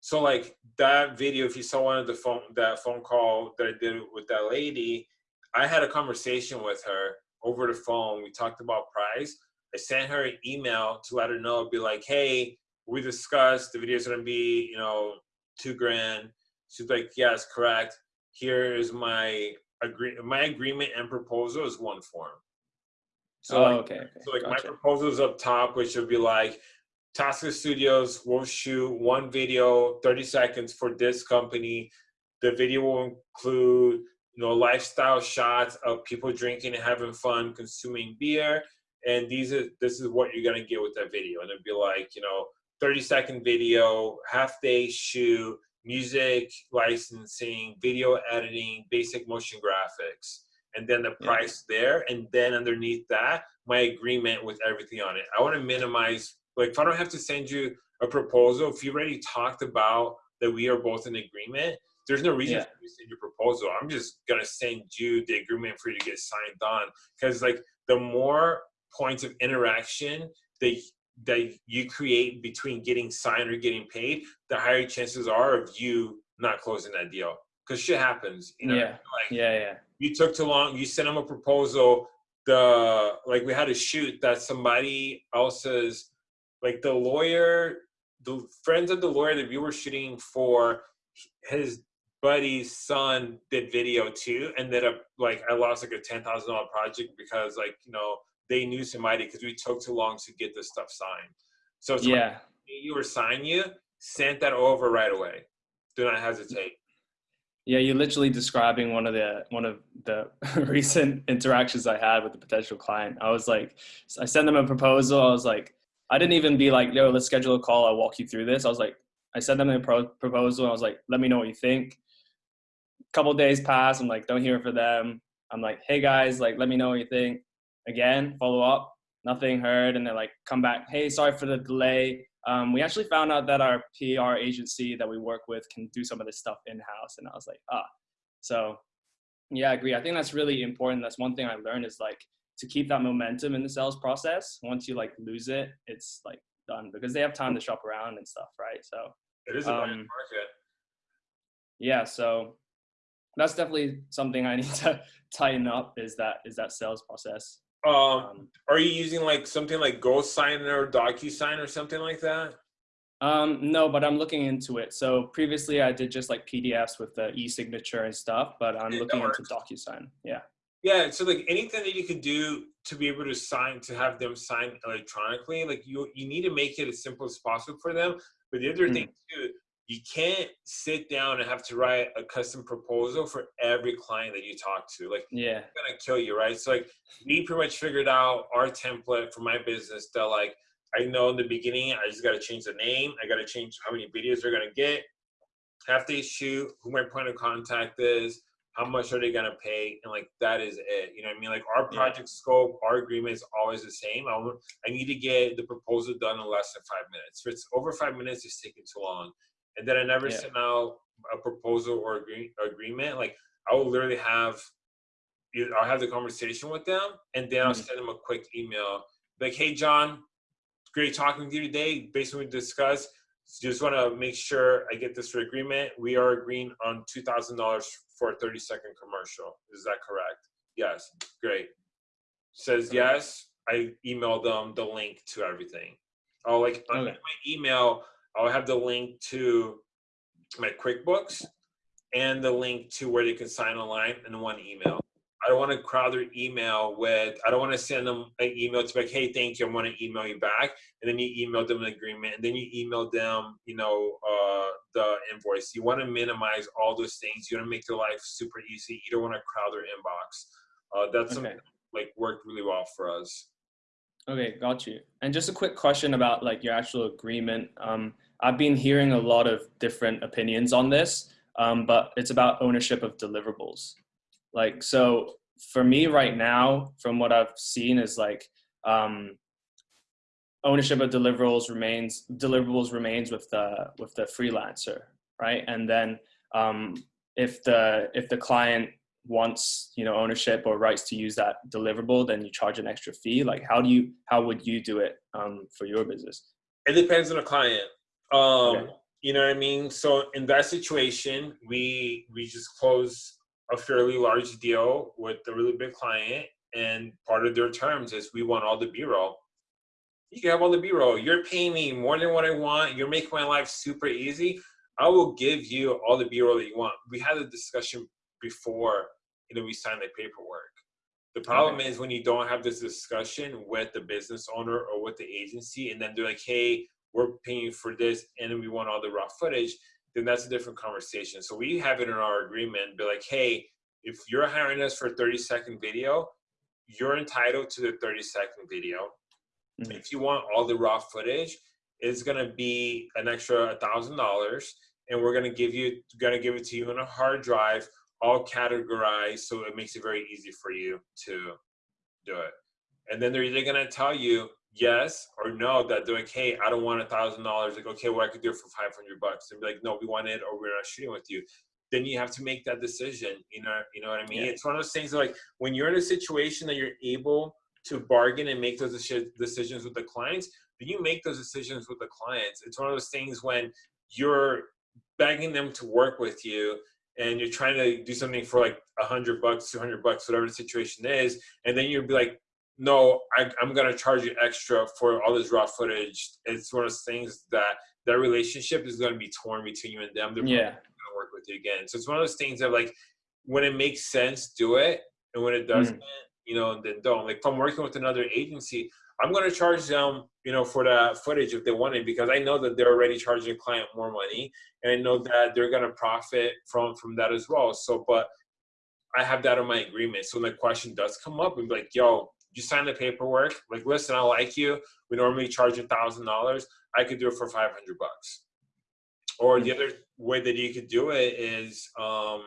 S1: so like that video if you saw one of the phone that phone call that i did with that lady I had a conversation with her over the phone. We talked about price. I sent her an email to let her know, be like, hey, we discussed the video is gonna be, you know, two grand. She's like, yes, correct. Here is my agree my agreement and proposal is one form.
S2: So oh, like, okay, okay.
S1: So like gotcha. my proposal is up top, which would be like Tasker Studios will shoot one video, 30 seconds for this company. The video will include you know, lifestyle shots of people drinking and having fun, consuming beer. And these are this is what you're gonna get with that video. And it'd be like, you know, 30 second video, half day shoot, music licensing, video editing, basic motion graphics. and then the price yeah. there, and then underneath that, my agreement with everything on it. I want to minimize, like, if I don't have to send you a proposal, if you already talked about that we are both in agreement, there's no reason yeah. for you to send your proposal. I'm just gonna send you the agreement for you to get signed on. Because like the more points of interaction that that you create between getting signed or getting paid, the higher chances are of you not closing that deal. Because shit happens. You know?
S2: Yeah. Like, yeah, yeah.
S1: You took too long. You sent them a proposal. The like we had a shoot that somebody else's like the lawyer, the friends of the lawyer that we were shooting for, his buddy's son did video too. Ended up like I lost like a ten thousand dollar project because like you know they knew somebody because we took too long to get this stuff signed. So
S2: yeah,
S1: you or sign you, sent that over right away. Do not hesitate.
S2: Yeah, you're literally describing one of the one of the recent interactions I had with a potential client. I was like, I sent them a proposal. I was like, I didn't even be like, yo, let's schedule a call. I'll walk you through this. I was like, I sent them a pro- proposal. I was like, let me know what you think. A couple days pass. I'm like, don't hear from them. I'm like, hey guys, like, let me know what you think again, follow up, nothing heard. And they're like, come back. Hey, sorry for the delay. Um, we actually found out that our PR agency that we work with can do some of this stuff in house. And I was like, ah, so yeah, I agree. I think that's really important. That's one thing I learned is like to keep that momentum in the sales process. Once you like lose it, it's like done because they have time to shop around and stuff, right? So
S1: it is a um, market.
S2: Yeah, so that's definitely something I need to tighten up. Is that is that sales process?
S1: Um, um, are you using like something like GoSign or DocuSign or something like that?
S2: Um, no, but I'm looking into it. So previously I did just like PDFs with the e-signature and stuff, but I'm yeah, looking into DocuSign. Yeah.
S1: Yeah. So like anything that you could do to be able to sign, to have them sign electronically, like you, you need to make it as simple as possible for them. But the other mm. thing too, you can't sit down and have to write a custom proposal for every client that you talk to. Like,
S2: yeah,
S1: it's gonna kill you, right? So, like, we pretty much figured out our template for my business that, like, I know in the beginning, I just gotta change the name, I gotta change how many videos they're gonna get, have they shoot, who my point of contact is, how much are they gonna pay, and like that is it. You know what I mean? Like our project yeah. scope, our agreement is always the same. I, I need to get the proposal done in less than five minutes. If it's over five minutes, it's taking too long and then I never yeah. sent out a proposal or agree, agreement. Like I will literally have, I'll have the conversation with them, and then I'll mm-hmm. send them a quick email like, "Hey, John, great talking to you today. Based on what we discussed, just want to make sure I get this for agreement. We are agreeing on two thousand dollars for a thirty second commercial. Is that correct? Yes. Great. Says okay. yes. I email them the link to everything. Oh, like okay. my email I'll have the link to my QuickBooks and the link to where they can sign online in one email. I don't want to crowd their email with, I don't want to send them an email to like, hey, thank you, I want to email you back. And then you email them an agreement and then you email them, you know, uh, the invoice. You want to minimize all those things. You want to make their life super easy. You don't want to crowd their inbox. Uh, that's okay. something like worked really well for us.
S2: Okay, got you. And just a quick question about like your actual agreement. Um, I've been hearing a lot of different opinions on this, um, but it's about ownership of deliverables. Like, so for me right now, from what I've seen, is like um, ownership of deliverables remains deliverables remains with the with the freelancer, right? And then um, if the if the client wants you know ownership or rights to use that deliverable, then you charge an extra fee. Like, how do you how would you do it um, for your business?
S1: It depends on the client. Um, okay. You know what I mean? So in that situation, we we just close a fairly large deal with a really big client, and part of their terms is we want all the B-roll. You can have all the B-roll. You're paying me more than what I want. You're making my life super easy. I will give you all the B-roll that you want. We had a discussion before, you know, we signed the paperwork. The problem okay. is when you don't have this discussion with the business owner or with the agency, and then they're like, "Hey, we're paying for this and then we want all the raw footage, then that's a different conversation. So we have it in our agreement, be like, hey, if you're hiring us for 30 second video, you're entitled to the 30 second video. Mm-hmm. If you want all the raw footage, it's gonna be an extra thousand dollars, and we're gonna give you gonna give it to you on a hard drive all categorized so it makes it very easy for you to do it. And then they're either gonna tell you yes or no that they're like, hey, I don't want a thousand dollars. Like, okay, well, I could do it for five hundred bucks. And be like, no, we want it, or we're not shooting with you. Then you have to make that decision. You know, you know what I mean? Yeah. It's one of those things that, like when you're in a situation that you're able to bargain and make those decisions with the clients, then you make those decisions with the clients. It's one of those things when you're begging them to work with you and you're trying to do something for like a hundred bucks, two hundred bucks, whatever the situation is, and then you'll be like, no, I, am gonna charge you extra for all this raw footage. It's one of those things that that relationship is gonna be torn between you and them. They're
S2: yeah.
S1: gonna work with you again. So it's one of those things that like when it makes sense, do it, and when it doesn't, mm. you know, then don't. Like if I'm working with another agency, I'm gonna charge them, you know, for the footage if they want it because I know that they're already charging a client more money, and I know that they're gonna profit from from that as well. So, but I have that in my agreement. So when the question does come up, and be like, "Yo, you sign the paperwork. Like, listen, I like you. We normally charge a thousand dollars. I could do it for five hundred bucks." Or the other way that you could do it is, um,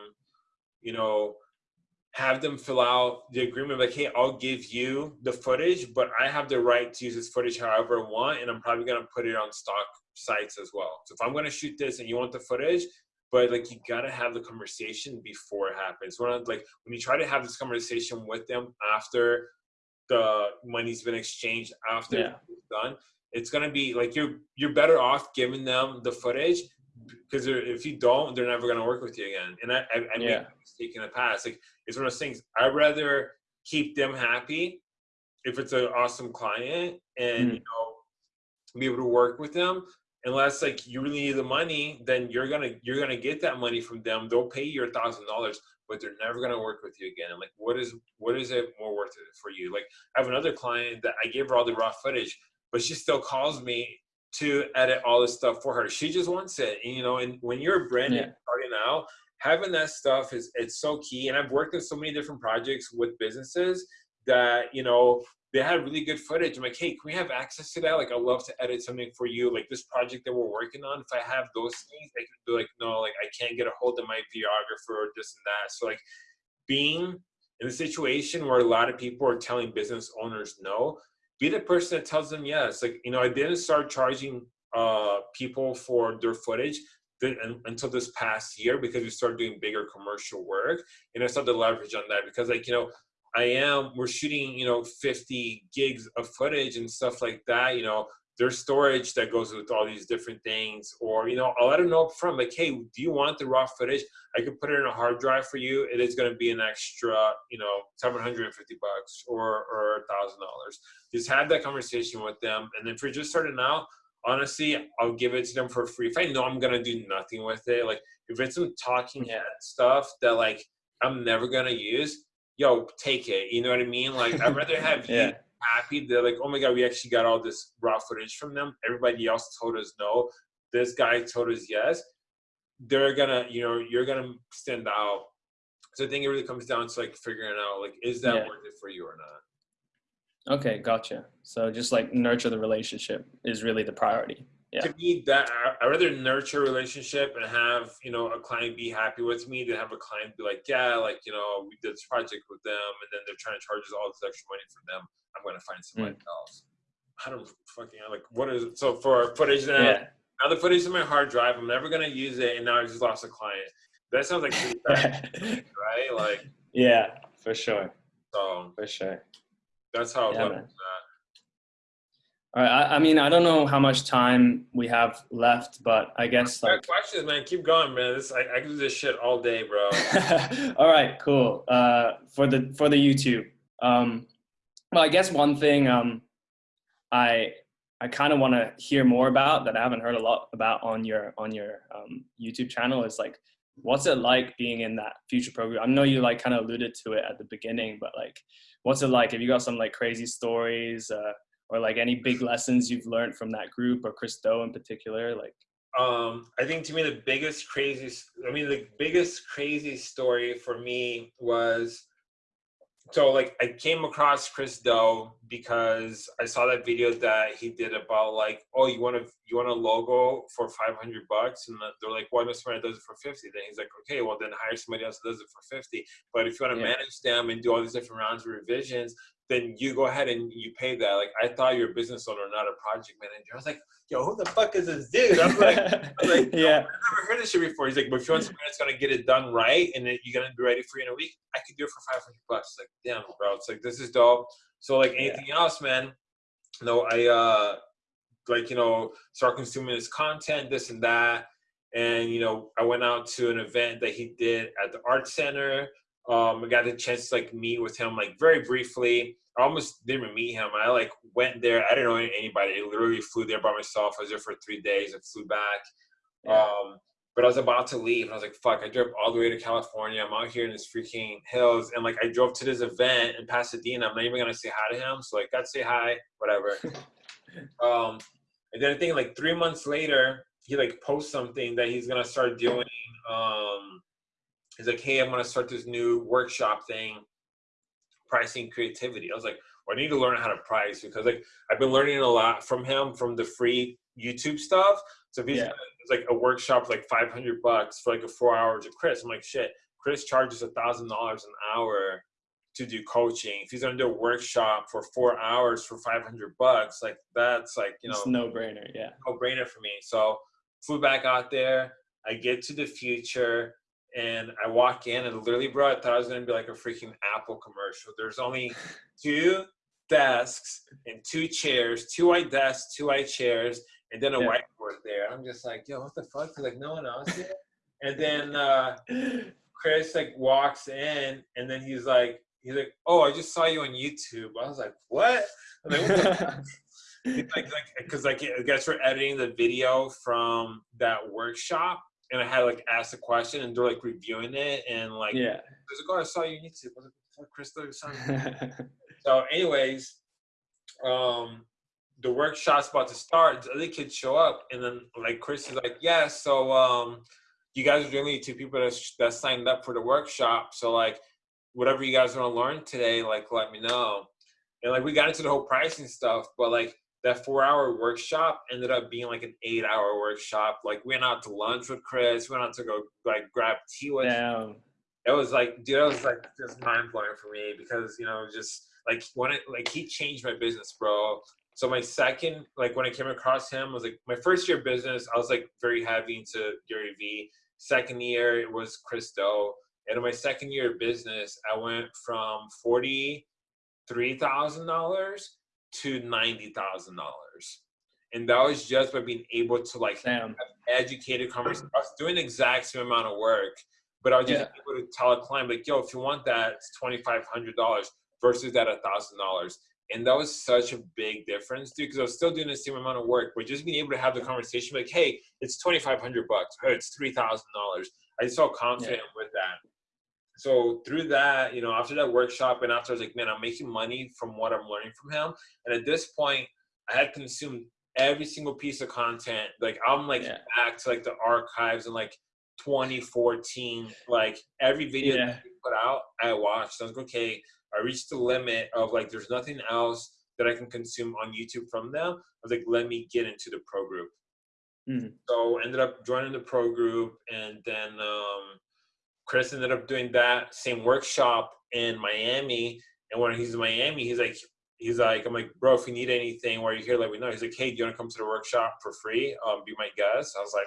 S1: you know, have them fill out the agreement like hey i'll give you the footage but i have the right to use this footage however i want and i'm probably going to put it on stock sites as well so if i'm going to shoot this and you want the footage but like you got to have the conversation before it happens when like when you try to have this conversation with them after the money's been exchanged after yeah. it's done it's going to be like you're you're better off giving them the footage because if you don't, they're never going to work with you again. And I, I, I yeah. made a mistake in the past. Like it's one of those things. I'd rather keep them happy if it's an awesome client and mm. you know be able to work with them. Unless like you really need the money, then you're gonna you're gonna get that money from them. They'll pay you a thousand dollars, but they're never gonna work with you again. I'm like, what is what is it more worth it for you? Like I have another client that I gave her all the raw footage, but she still calls me to edit all this stuff for her. She just wants it. And, you know, and when you're brand yeah. starting out, having that stuff is it's so key. And I've worked in so many different projects with businesses that, you know, they had really good footage. I'm like, hey, can we have access to that? Like, I'd love to edit something for you. Like this project that we're working on, if I have those things, I could be like, no, like I can't get a hold of my videographer or this and that. So like being in a situation where a lot of people are telling business owners no, be the person that tells them yes. Like, you know, I didn't start charging uh, people for their footage until this past year because we started doing bigger commercial work and I started to leverage on that because like, you know, I am, we're shooting, you know, 50 gigs of footage and stuff like that, you know, there's storage that goes with all these different things or you know i'll let them know up front like hey do you want the raw footage? I can put it in a hard drive for you it is going to be an extra you know 750 bucks or or a thousand dollars. Just have that conversation with them and then if you're just starting out honestly i'll give it to them for free. If i know i'm going to do nothing with it like if it's some talking mm-hmm. head stuff that like i'm never going to use yo take it you know what i mean like i'd rather have yeah. you happy. They're like, oh my God, we actually got all this raw footage from them. Everybody else told us no. This guy told us yes. They're gonna, you know, you're gonna stand out. So I think it really comes down to like figuring out like, is that yeah. worth it for you or not?
S2: Okay, gotcha. So just like nurture the relationship is really the priority. Yeah.
S1: To me, that I rather nurture a relationship and have you know a client be happy with me than have a client be like, yeah, like you know we did this project with them, and then they're trying to charge us all this extra money for them. I'm going to find somebody mm. else. I don't fucking like what is it? So for footage now, yeah. now the footage in my hard drive, I'm never going to use it, and now I just lost a client. That sounds like bad, right? Like
S2: yeah, for sure.
S1: So
S2: for sure.
S1: That's how
S2: yeah, all right. I, I, mean, I don't know how much time we have left, but I guess
S1: like questions, man. Keep going, man. This I, I can do this shit all day, bro.
S2: all right, cool. Uh, for the for the YouTube, um, well, I guess one thing um, I I kind of want to hear more about that I haven't heard a lot about on your on your um, YouTube channel is like, what's it like being in that Futur program? I know you like kind of alluded to it at the beginning, but like, what's it like? Have you got some like crazy stories uh, or like any big lessons you've learned from that group or Chris Do in particular? Like,
S1: um, I think to me the biggest crazy, I mean the biggest crazy story for me was so like I came across Chris Do because I saw that video that he did about like, oh, you want a you want a logo for five hundred bucks, and they're like, why not somebody does it for fifty? Then he's like, okay, well then hire somebody else that does it for fifty. But if you want to yeah. manage them and do all these different rounds of revisions, then you go ahead and you pay that. Like I thought you're a business owner, not a project manager. I was like, yo, who the fuck is this dude? I'm like, I'm like yeah, I've never heard this shit before. He's like, but if you want somebody that's gonna get it done right and you're gonna be ready for you in a week, I could do it for 500 bucks. Like, damn, bro. It's like this is dope. So like anything yeah. else, man. You know, I uh like you know start consuming his content, this and that. And you know, I went out to an event that he did at the art center. Um, I got a chance to like meet with him like very briefly. I almost didn't even meet him. I like went there. I didn't know anybody. I literally flew there by myself. I was there for three days. I flew back. Yeah. Um, but I was about to leave, and I was like, "Fuck!" I drove all the way to California. I'm out here in this freaking hills, and like I drove to this event in Pasadena. I'm not even gonna say hi to him, so like, got to say hi, whatever. um, and then I think like three months later, he like posts something that he's gonna start doing. Um, he's like, "Hey, I'm gonna start this new workshop thing." pricing creativity. I was like, well, I need to learn how to price because like I've been learning a lot from him from the free YouTube stuff. So if he's yeah. like a workshop like 500 bucks for like a four hours of Chris, I'm like, shit, Chris charges a thousand dollars an hour to do coaching. If he's gonna do a workshop for four hours for 500 bucks, like that's like, you know,
S2: it's no brainer. Yeah.
S1: No brainer for me. So flew back out there. I get to the Futur and I walk in and literally, bro, I thought I was gonna be like a freaking Apple commercial. There's only two desks and two chairs, two white desks, two white chairs, and then a yeah. whiteboard there. I'm just like, yo, what the fuck? Like no one else here. and then uh, Chris like walks in, and then he's like, he's like, oh, I just saw you on YouTube. I was like, what? Like, what like, like, because like I guess we're editing the video from that workshop and I had like asked a question and they're like reviewing it and like
S2: yeah,
S1: there's like oh I saw you on YouTube. Was like, Crystal, so anyways, um, the workshop's about to start. The other kids show up and then like Chris is like, yeah, so um, you guys are the only two people that that signed up for the workshop. So like, whatever you guys want to learn today, like let me know. And like we got into the whole pricing stuff, but like that four hour workshop ended up being like an eight hour workshop. Like we went out to lunch with Chris, we went out to go like grab tea with
S2: him.
S1: It was like, dude, it was like just mind blowing for me because, you know, just like when it, like he changed my business, bro. So my second, like when I came across him was like my first year business, I was like very heavy into Gary Vee. Second year it was Chris Do. And in my second year of business, I went from forty three thousand dollars to ninety thousand dollars, and that was just by being able to like Damn. have educated conversation. I was doing the exact same amount of work, but I was just yeah. able to tell a client like, "Yo, if you want that, it's twenty five hundred dollars versus that a thousand dollars." And that was such a big difference, dude, because I was still doing the same amount of work, but just being able to have the conversation like, "Hey, it's twenty five hundred bucks. Hey, it's three thousand dollars." I just felt confident yeah. with that so through that, you know, after that workshop and after I was like, man, I'm making money from what I'm learning from him. And at this point, I had consumed every single piece of content. Like I'm like yeah. back to like the archives and like 2014, like every video yeah. that he put out, I watched. I was like, okay, I reached the limit of like there's nothing else that I can consume on YouTube from them. I was like, let me get into the pro group. Mm-hmm. So ended up joining the pro group and then um Chris ended up doing that same workshop in Miami. And when he's in Miami, he's like, he's like, I'm like, bro, if you need anything while you're here, let me know. He's like, hey, do you want to come to the workshop for free? Um, be my guest. I was like,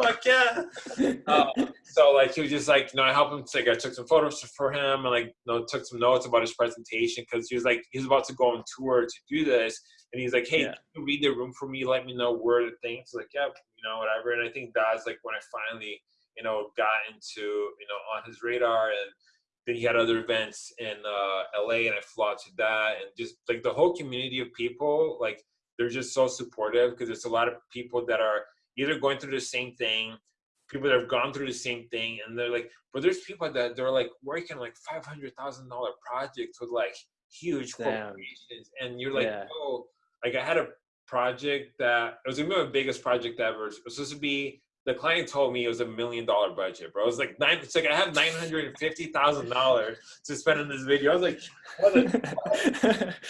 S1: fuck yeah. uh, so like, he was just like, you know, I helped him. Like, I took some photos for him and like, you know, took some notes about his presentation because he was like, he was about to go on tour to do this. And he's like, hey, yeah. you read the room for me? Let me know where the things. Like, yeah, you know, whatever. And I think that's like when I finally you know, got into, you know, on his radar. And then he had other events in uh, LA and I flew out to that. And just like the whole community of people, like they're just so supportive because there's a lot of people that are either going through the same thing, people that have gone through the same thing. And they're like, but there's people that they're like working like $500,000 projects with like huge Damn. corporations. And you're like, yeah. oh, like I had a project that it was gonna be my biggest project ever. It was supposed to be the client told me it was a million dollar budget, bro. It was like nine. It's like I have nine hundred and fifty thousand dollars to spend on this video. I was like,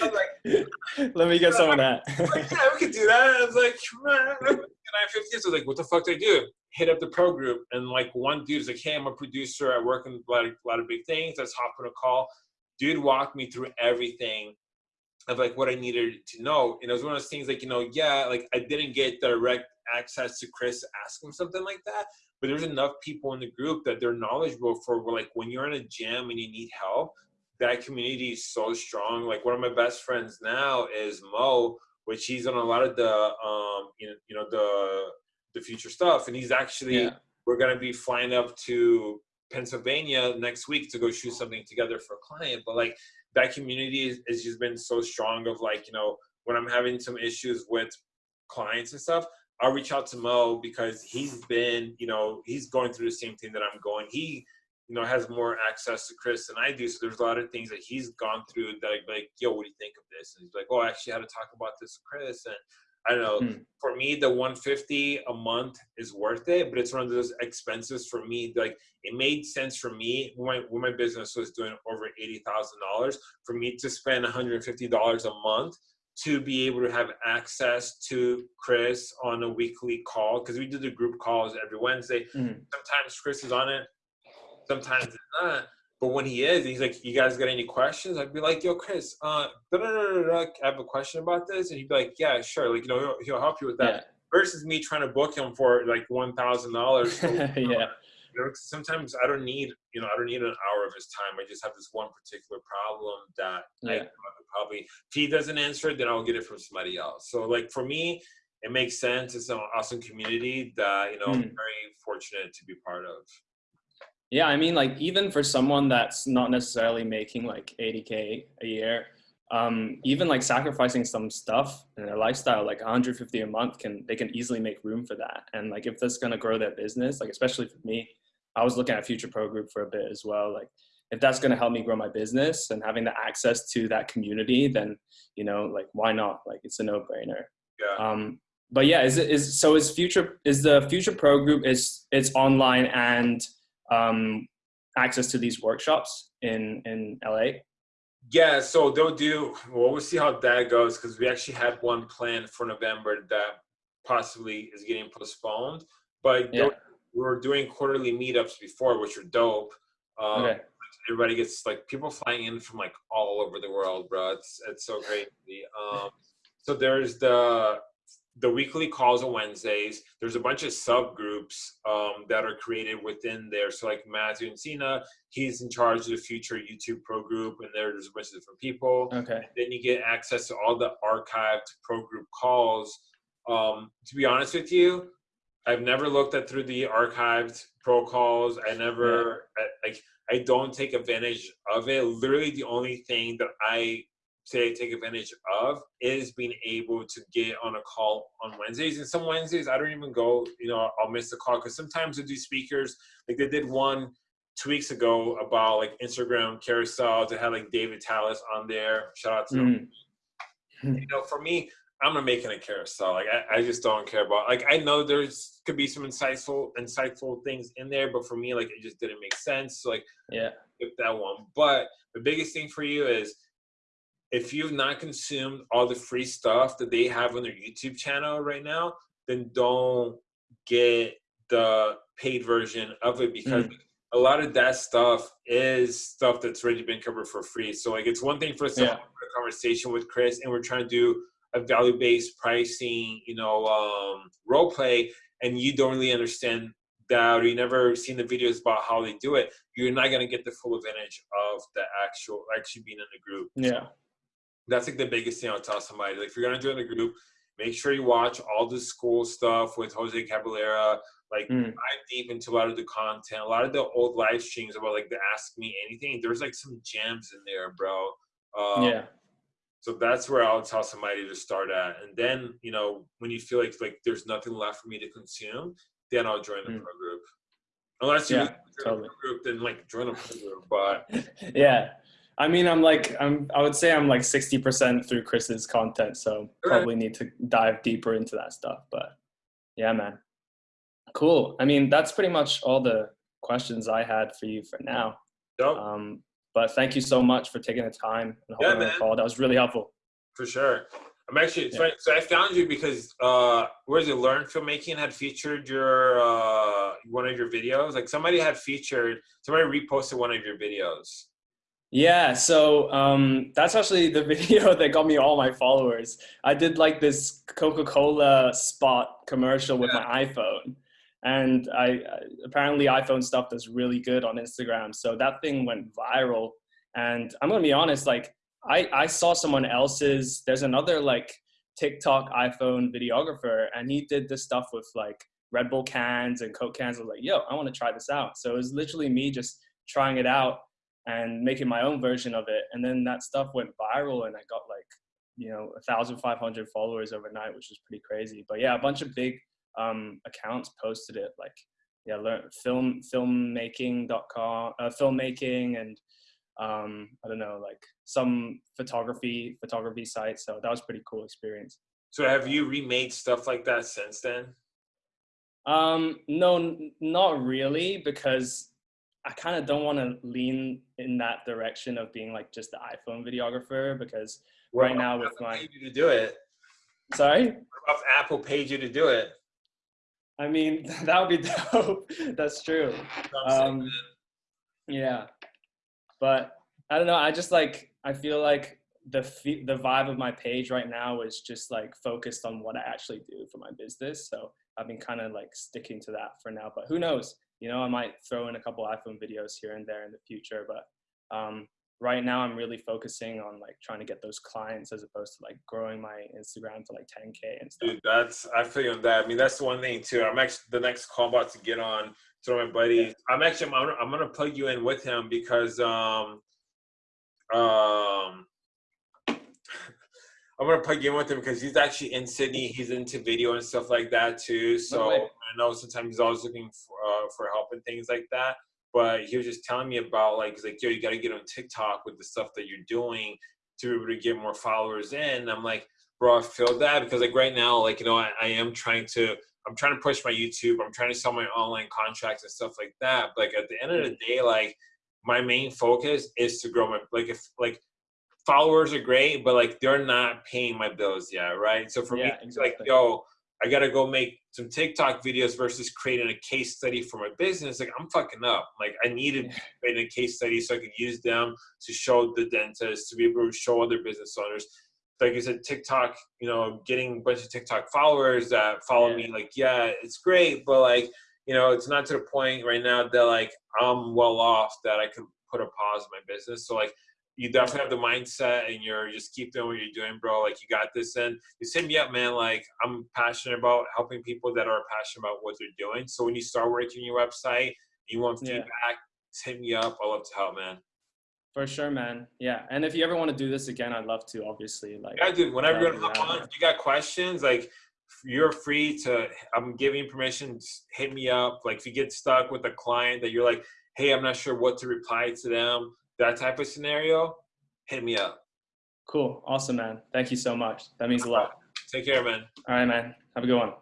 S1: I
S2: was like, let me get some of that.
S1: like, yeah, we could do that. I was like, nine fifty. So like, what the fuck do I do? Hit up the pro group, and like one dude's like, hey, I'm a producer. I work in a lot of, a lot of big things. Let's hop on a call. Dude walked me through everything of like what I needed to know. And it was one of those things like, you know, yeah, like I didn't get direct access to Chris ask him something like that. But there's enough people in the group that they're knowledgeable for like when you're in a gym and you need help, that community is so strong. Like one of my best friends now is Mo, which he's on a lot of the um you know, you know the the Futur stuff. And he's actually yeah. we're gonna be flying up to Pennsylvania next week to go shoot something together for a client. But like that community has just been so strong of like, you know, when I'm having some issues with clients and stuff, I'll reach out to Mo because he's been, you know, he's going through the same thing that I'm going. He, you know, has more access to Chris than I do. So there's a lot of things that he's gone through that I'm like, yo, what do you think of this? And he's like, oh, I actually had to talk about this with Chris. And I don't know, hmm. for me, the 150 a month is worth it, but it's one of those expenses for me. Like it made sense for me when my, when my business was doing over $80,000 for me to spend $150 a month to be able to have access to Chris on a weekly call because we do the group calls every Wednesday. Mm. Sometimes Chris is on it, sometimes it's not. But when he is, he's like, "You guys got any questions?" I'd be like, "Yo, Chris, uh, I have a question about this," and he'd be like, "Yeah, sure." Like, you know, he'll, he'll help you with that. Yeah. Versus me trying to book him for like one thousand dollars.
S2: Yeah.
S1: You know, sometimes I don't need, you know, I don't need an hour of his time. I just have this one particular problem that yeah. I probably, if he doesn't answer it, then I'll get it from somebody else. So like for me, it makes sense. It's an awesome community that, you know, mm. I'm very fortunate to be part of.
S2: Yeah, I mean, like even for someone that's not necessarily making like 80k a year, um, even like sacrificing some stuff in their lifestyle, like 150 a month, can they can easily make room for that. And like if that's gonna grow their business, like especially for me, I was looking at Futur Pro Group for a bit as well. Like if that's gonna help me grow my business and having the access to that community, then you know, like why not? Like it's a no brainer.
S1: Yeah.
S2: Um, but yeah, is it is so is Futur is the Futur Pro Group is it's online and um, access to these workshops in in LA?
S1: Yeah, so they'll do. Well, we'll see how that goes because we actually had one plan for November that possibly is getting postponed. But yeah. we were doing quarterly meetups before, which are dope. Um, okay. Everybody gets like people flying in from like all over the world, bro. It's it's so great. Um, so there's the the weekly calls on Wednesdays. There's a bunch of subgroups um, that are created within there. So like Matthew and Encina, he's in charge of the Futur YouTube pro group, and there's a bunch of different people.
S2: Okay.
S1: Then you get access to all the archived pro group calls. Um, to be honest with you, I've never looked at through the archived pro calls. I never, yeah. I, like, I don't take advantage of it. Literally, the only thing that I say take advantage of is being able to get on a call on Wednesdays. And some Wednesdays I don't even go, you know, I'll miss the call because sometimes they do speakers. Like they did one two weeks ago about like Instagram carousels. They had like David Tallis on there. Shout out to mm. him. You know, for me, I'm not making a carousel. Like I, I just don't care about like I know there's could be some insightful insightful things in there, but for me, like it just didn't make sense. So, like
S2: yeah,
S1: that one. But the biggest thing for you is if you've not consumed all the free stuff that they have on their YouTube channel right now, then don't get the paid version of it because mm. a lot of that stuff is stuff that's already been covered for free. So like it's one thing for us to have a conversation with Chris and we're trying to do a value-based pricing, you know, um, role play, and you don't really understand that or you never seen the videos about how they do it, you're not gonna get the full advantage of the actual actually being in the group.
S2: Yeah.
S1: So that's like the biggest thing I'll tell somebody. Like if you're gonna join the group, make sure you watch all the school stuff with Jose Caballera. Like mm. dive deep into a lot of the content, a lot of the old live streams about like the Ask Me Anything. There's like some gems in there, bro.
S2: Um, yeah.
S1: So that's where I'll tell somebody to start at, and then you know when you feel like like there's nothing left for me to consume, then I'll join the mm. pro group. Unless you
S2: yeah, totally.
S1: group, then like join a pro group. But
S2: yeah, I mean, I'm like, I'm, I would say I'm like 60% through Chris's content. So probably need to dive deeper into that stuff. But yeah, man. Cool. I mean, that's pretty much all the questions I had for you for now.
S1: Yep.
S2: Um, but thank you so much for taking the time and
S1: Yeah,
S2: holding the call. That was really helpful.
S1: For sure. I'm actually
S2: Yeah.
S1: so I found you because uh where's it Learn Filmmaking had featured your uh one of your videos. Like somebody had featured somebody reposted one of your videos.
S2: Yeah, so um, that's actually the video that got me all my followers. I did like this Coca-Cola spot commercial with
S1: Yeah.
S2: my iPhone, and I I- apparently iPhone stuff does really good on Instagram. So that thing went viral, and I'm gonna be honest, like I I saw someone else's. There's another like TikTok iPhone videographer, and he did this stuff with like Red Bull cans and Coke cans. I was like, yo, I want to try this out. So it was literally me just trying it out and making my own version of it. And then that stuff went viral and I got like, you know, 1,500 followers overnight, which was pretty crazy. But yeah, a bunch of big um, accounts posted it like, yeah, learn film, filmmaking.com, uh, filmmaking and um, I don't know, like some photography, photography sites. So that was pretty cool experience.
S1: So have you remade stuff like that since then?
S2: Um, no, n- not really, because I kind of don't want to lean in that direction of being like just the iPhone videographer. Because right now with my,
S1: paid you to do it.
S2: sorry,
S1: If Apple paid you to do it.
S2: I mean that would be dope. That's true.
S1: You know what I'm saying,
S2: Um. Yeah, but I don't know. I just like I feel like the fe- the vibe of my page right now is just like focused on what I actually do for my business. So I've been kind of like sticking to that for now. But who knows? You know, I might throw in a couple iPhone videos here and there in the future. But um, right now, I'm really focusing on like trying to get those clients as opposed to like growing my Instagram to like 10k and stuff.
S1: Dude, that's I feel you on that. I mean, that's the one thing too. I'm actually the next call about to get on to my buddy. I'm actually I'm, I'm gonna plug you in with him because um um I'm gonna plug in with him because he's actually in Sydney. He's into video and stuff like that too. So. I know sometimes he's always looking for uh, for help and things like that. But he was just telling me about like he's like, yo, you got to get on TikTok with the stuff that you're doing to be able to get more followers in. I'm like, bro, I feel that because like right now, like you know, I, I am trying to, I'm trying to push my YouTube. I'm trying to sell my online contracts and stuff like that. But like at the end of the day, like my main focus is to grow my like if like followers are great, but like they're not paying my bills yet, right? So for me,
S2: Yeah,
S1: it's like yo, I gotta go make some TikTok videos versus creating a case study for my business. Like I'm fucking up. Like I needed to a case study so I could use them to show the dentist, to be able to show other business owners. Like I said, TikTok, you know, getting a bunch of TikTok followers that follow
S2: Yeah.
S1: me, like, yeah, it's great, but like, you know, it's not to the point right now that like I'm well off that I can put a pause in my business. So like you definitely have the mindset and you're just keep doing what you're doing, bro. Like you got this and just hit me up, man. Like I'm passionate about helping people that are passionate about what they're doing. So when you start working your website, you want
S2: Yeah.
S1: feedback, just hit me up. I love to help, man.
S2: For sure, man. Yeah. And if you ever want to do this again, I'd love to, obviously. Like,
S1: Yeah, dude. Whenever you're
S2: Yeah,
S1: hop on, if you got questions, like you're free to. I'm giving permission. Hit me up. Like if you get stuck with a client that you're like, hey, I'm not sure what to reply to them. That type of scenario, hit me up.
S2: cool. Awesome, man. Thank you so much. That means a lot.
S1: Take care, man.
S2: All right, man. Have a good one.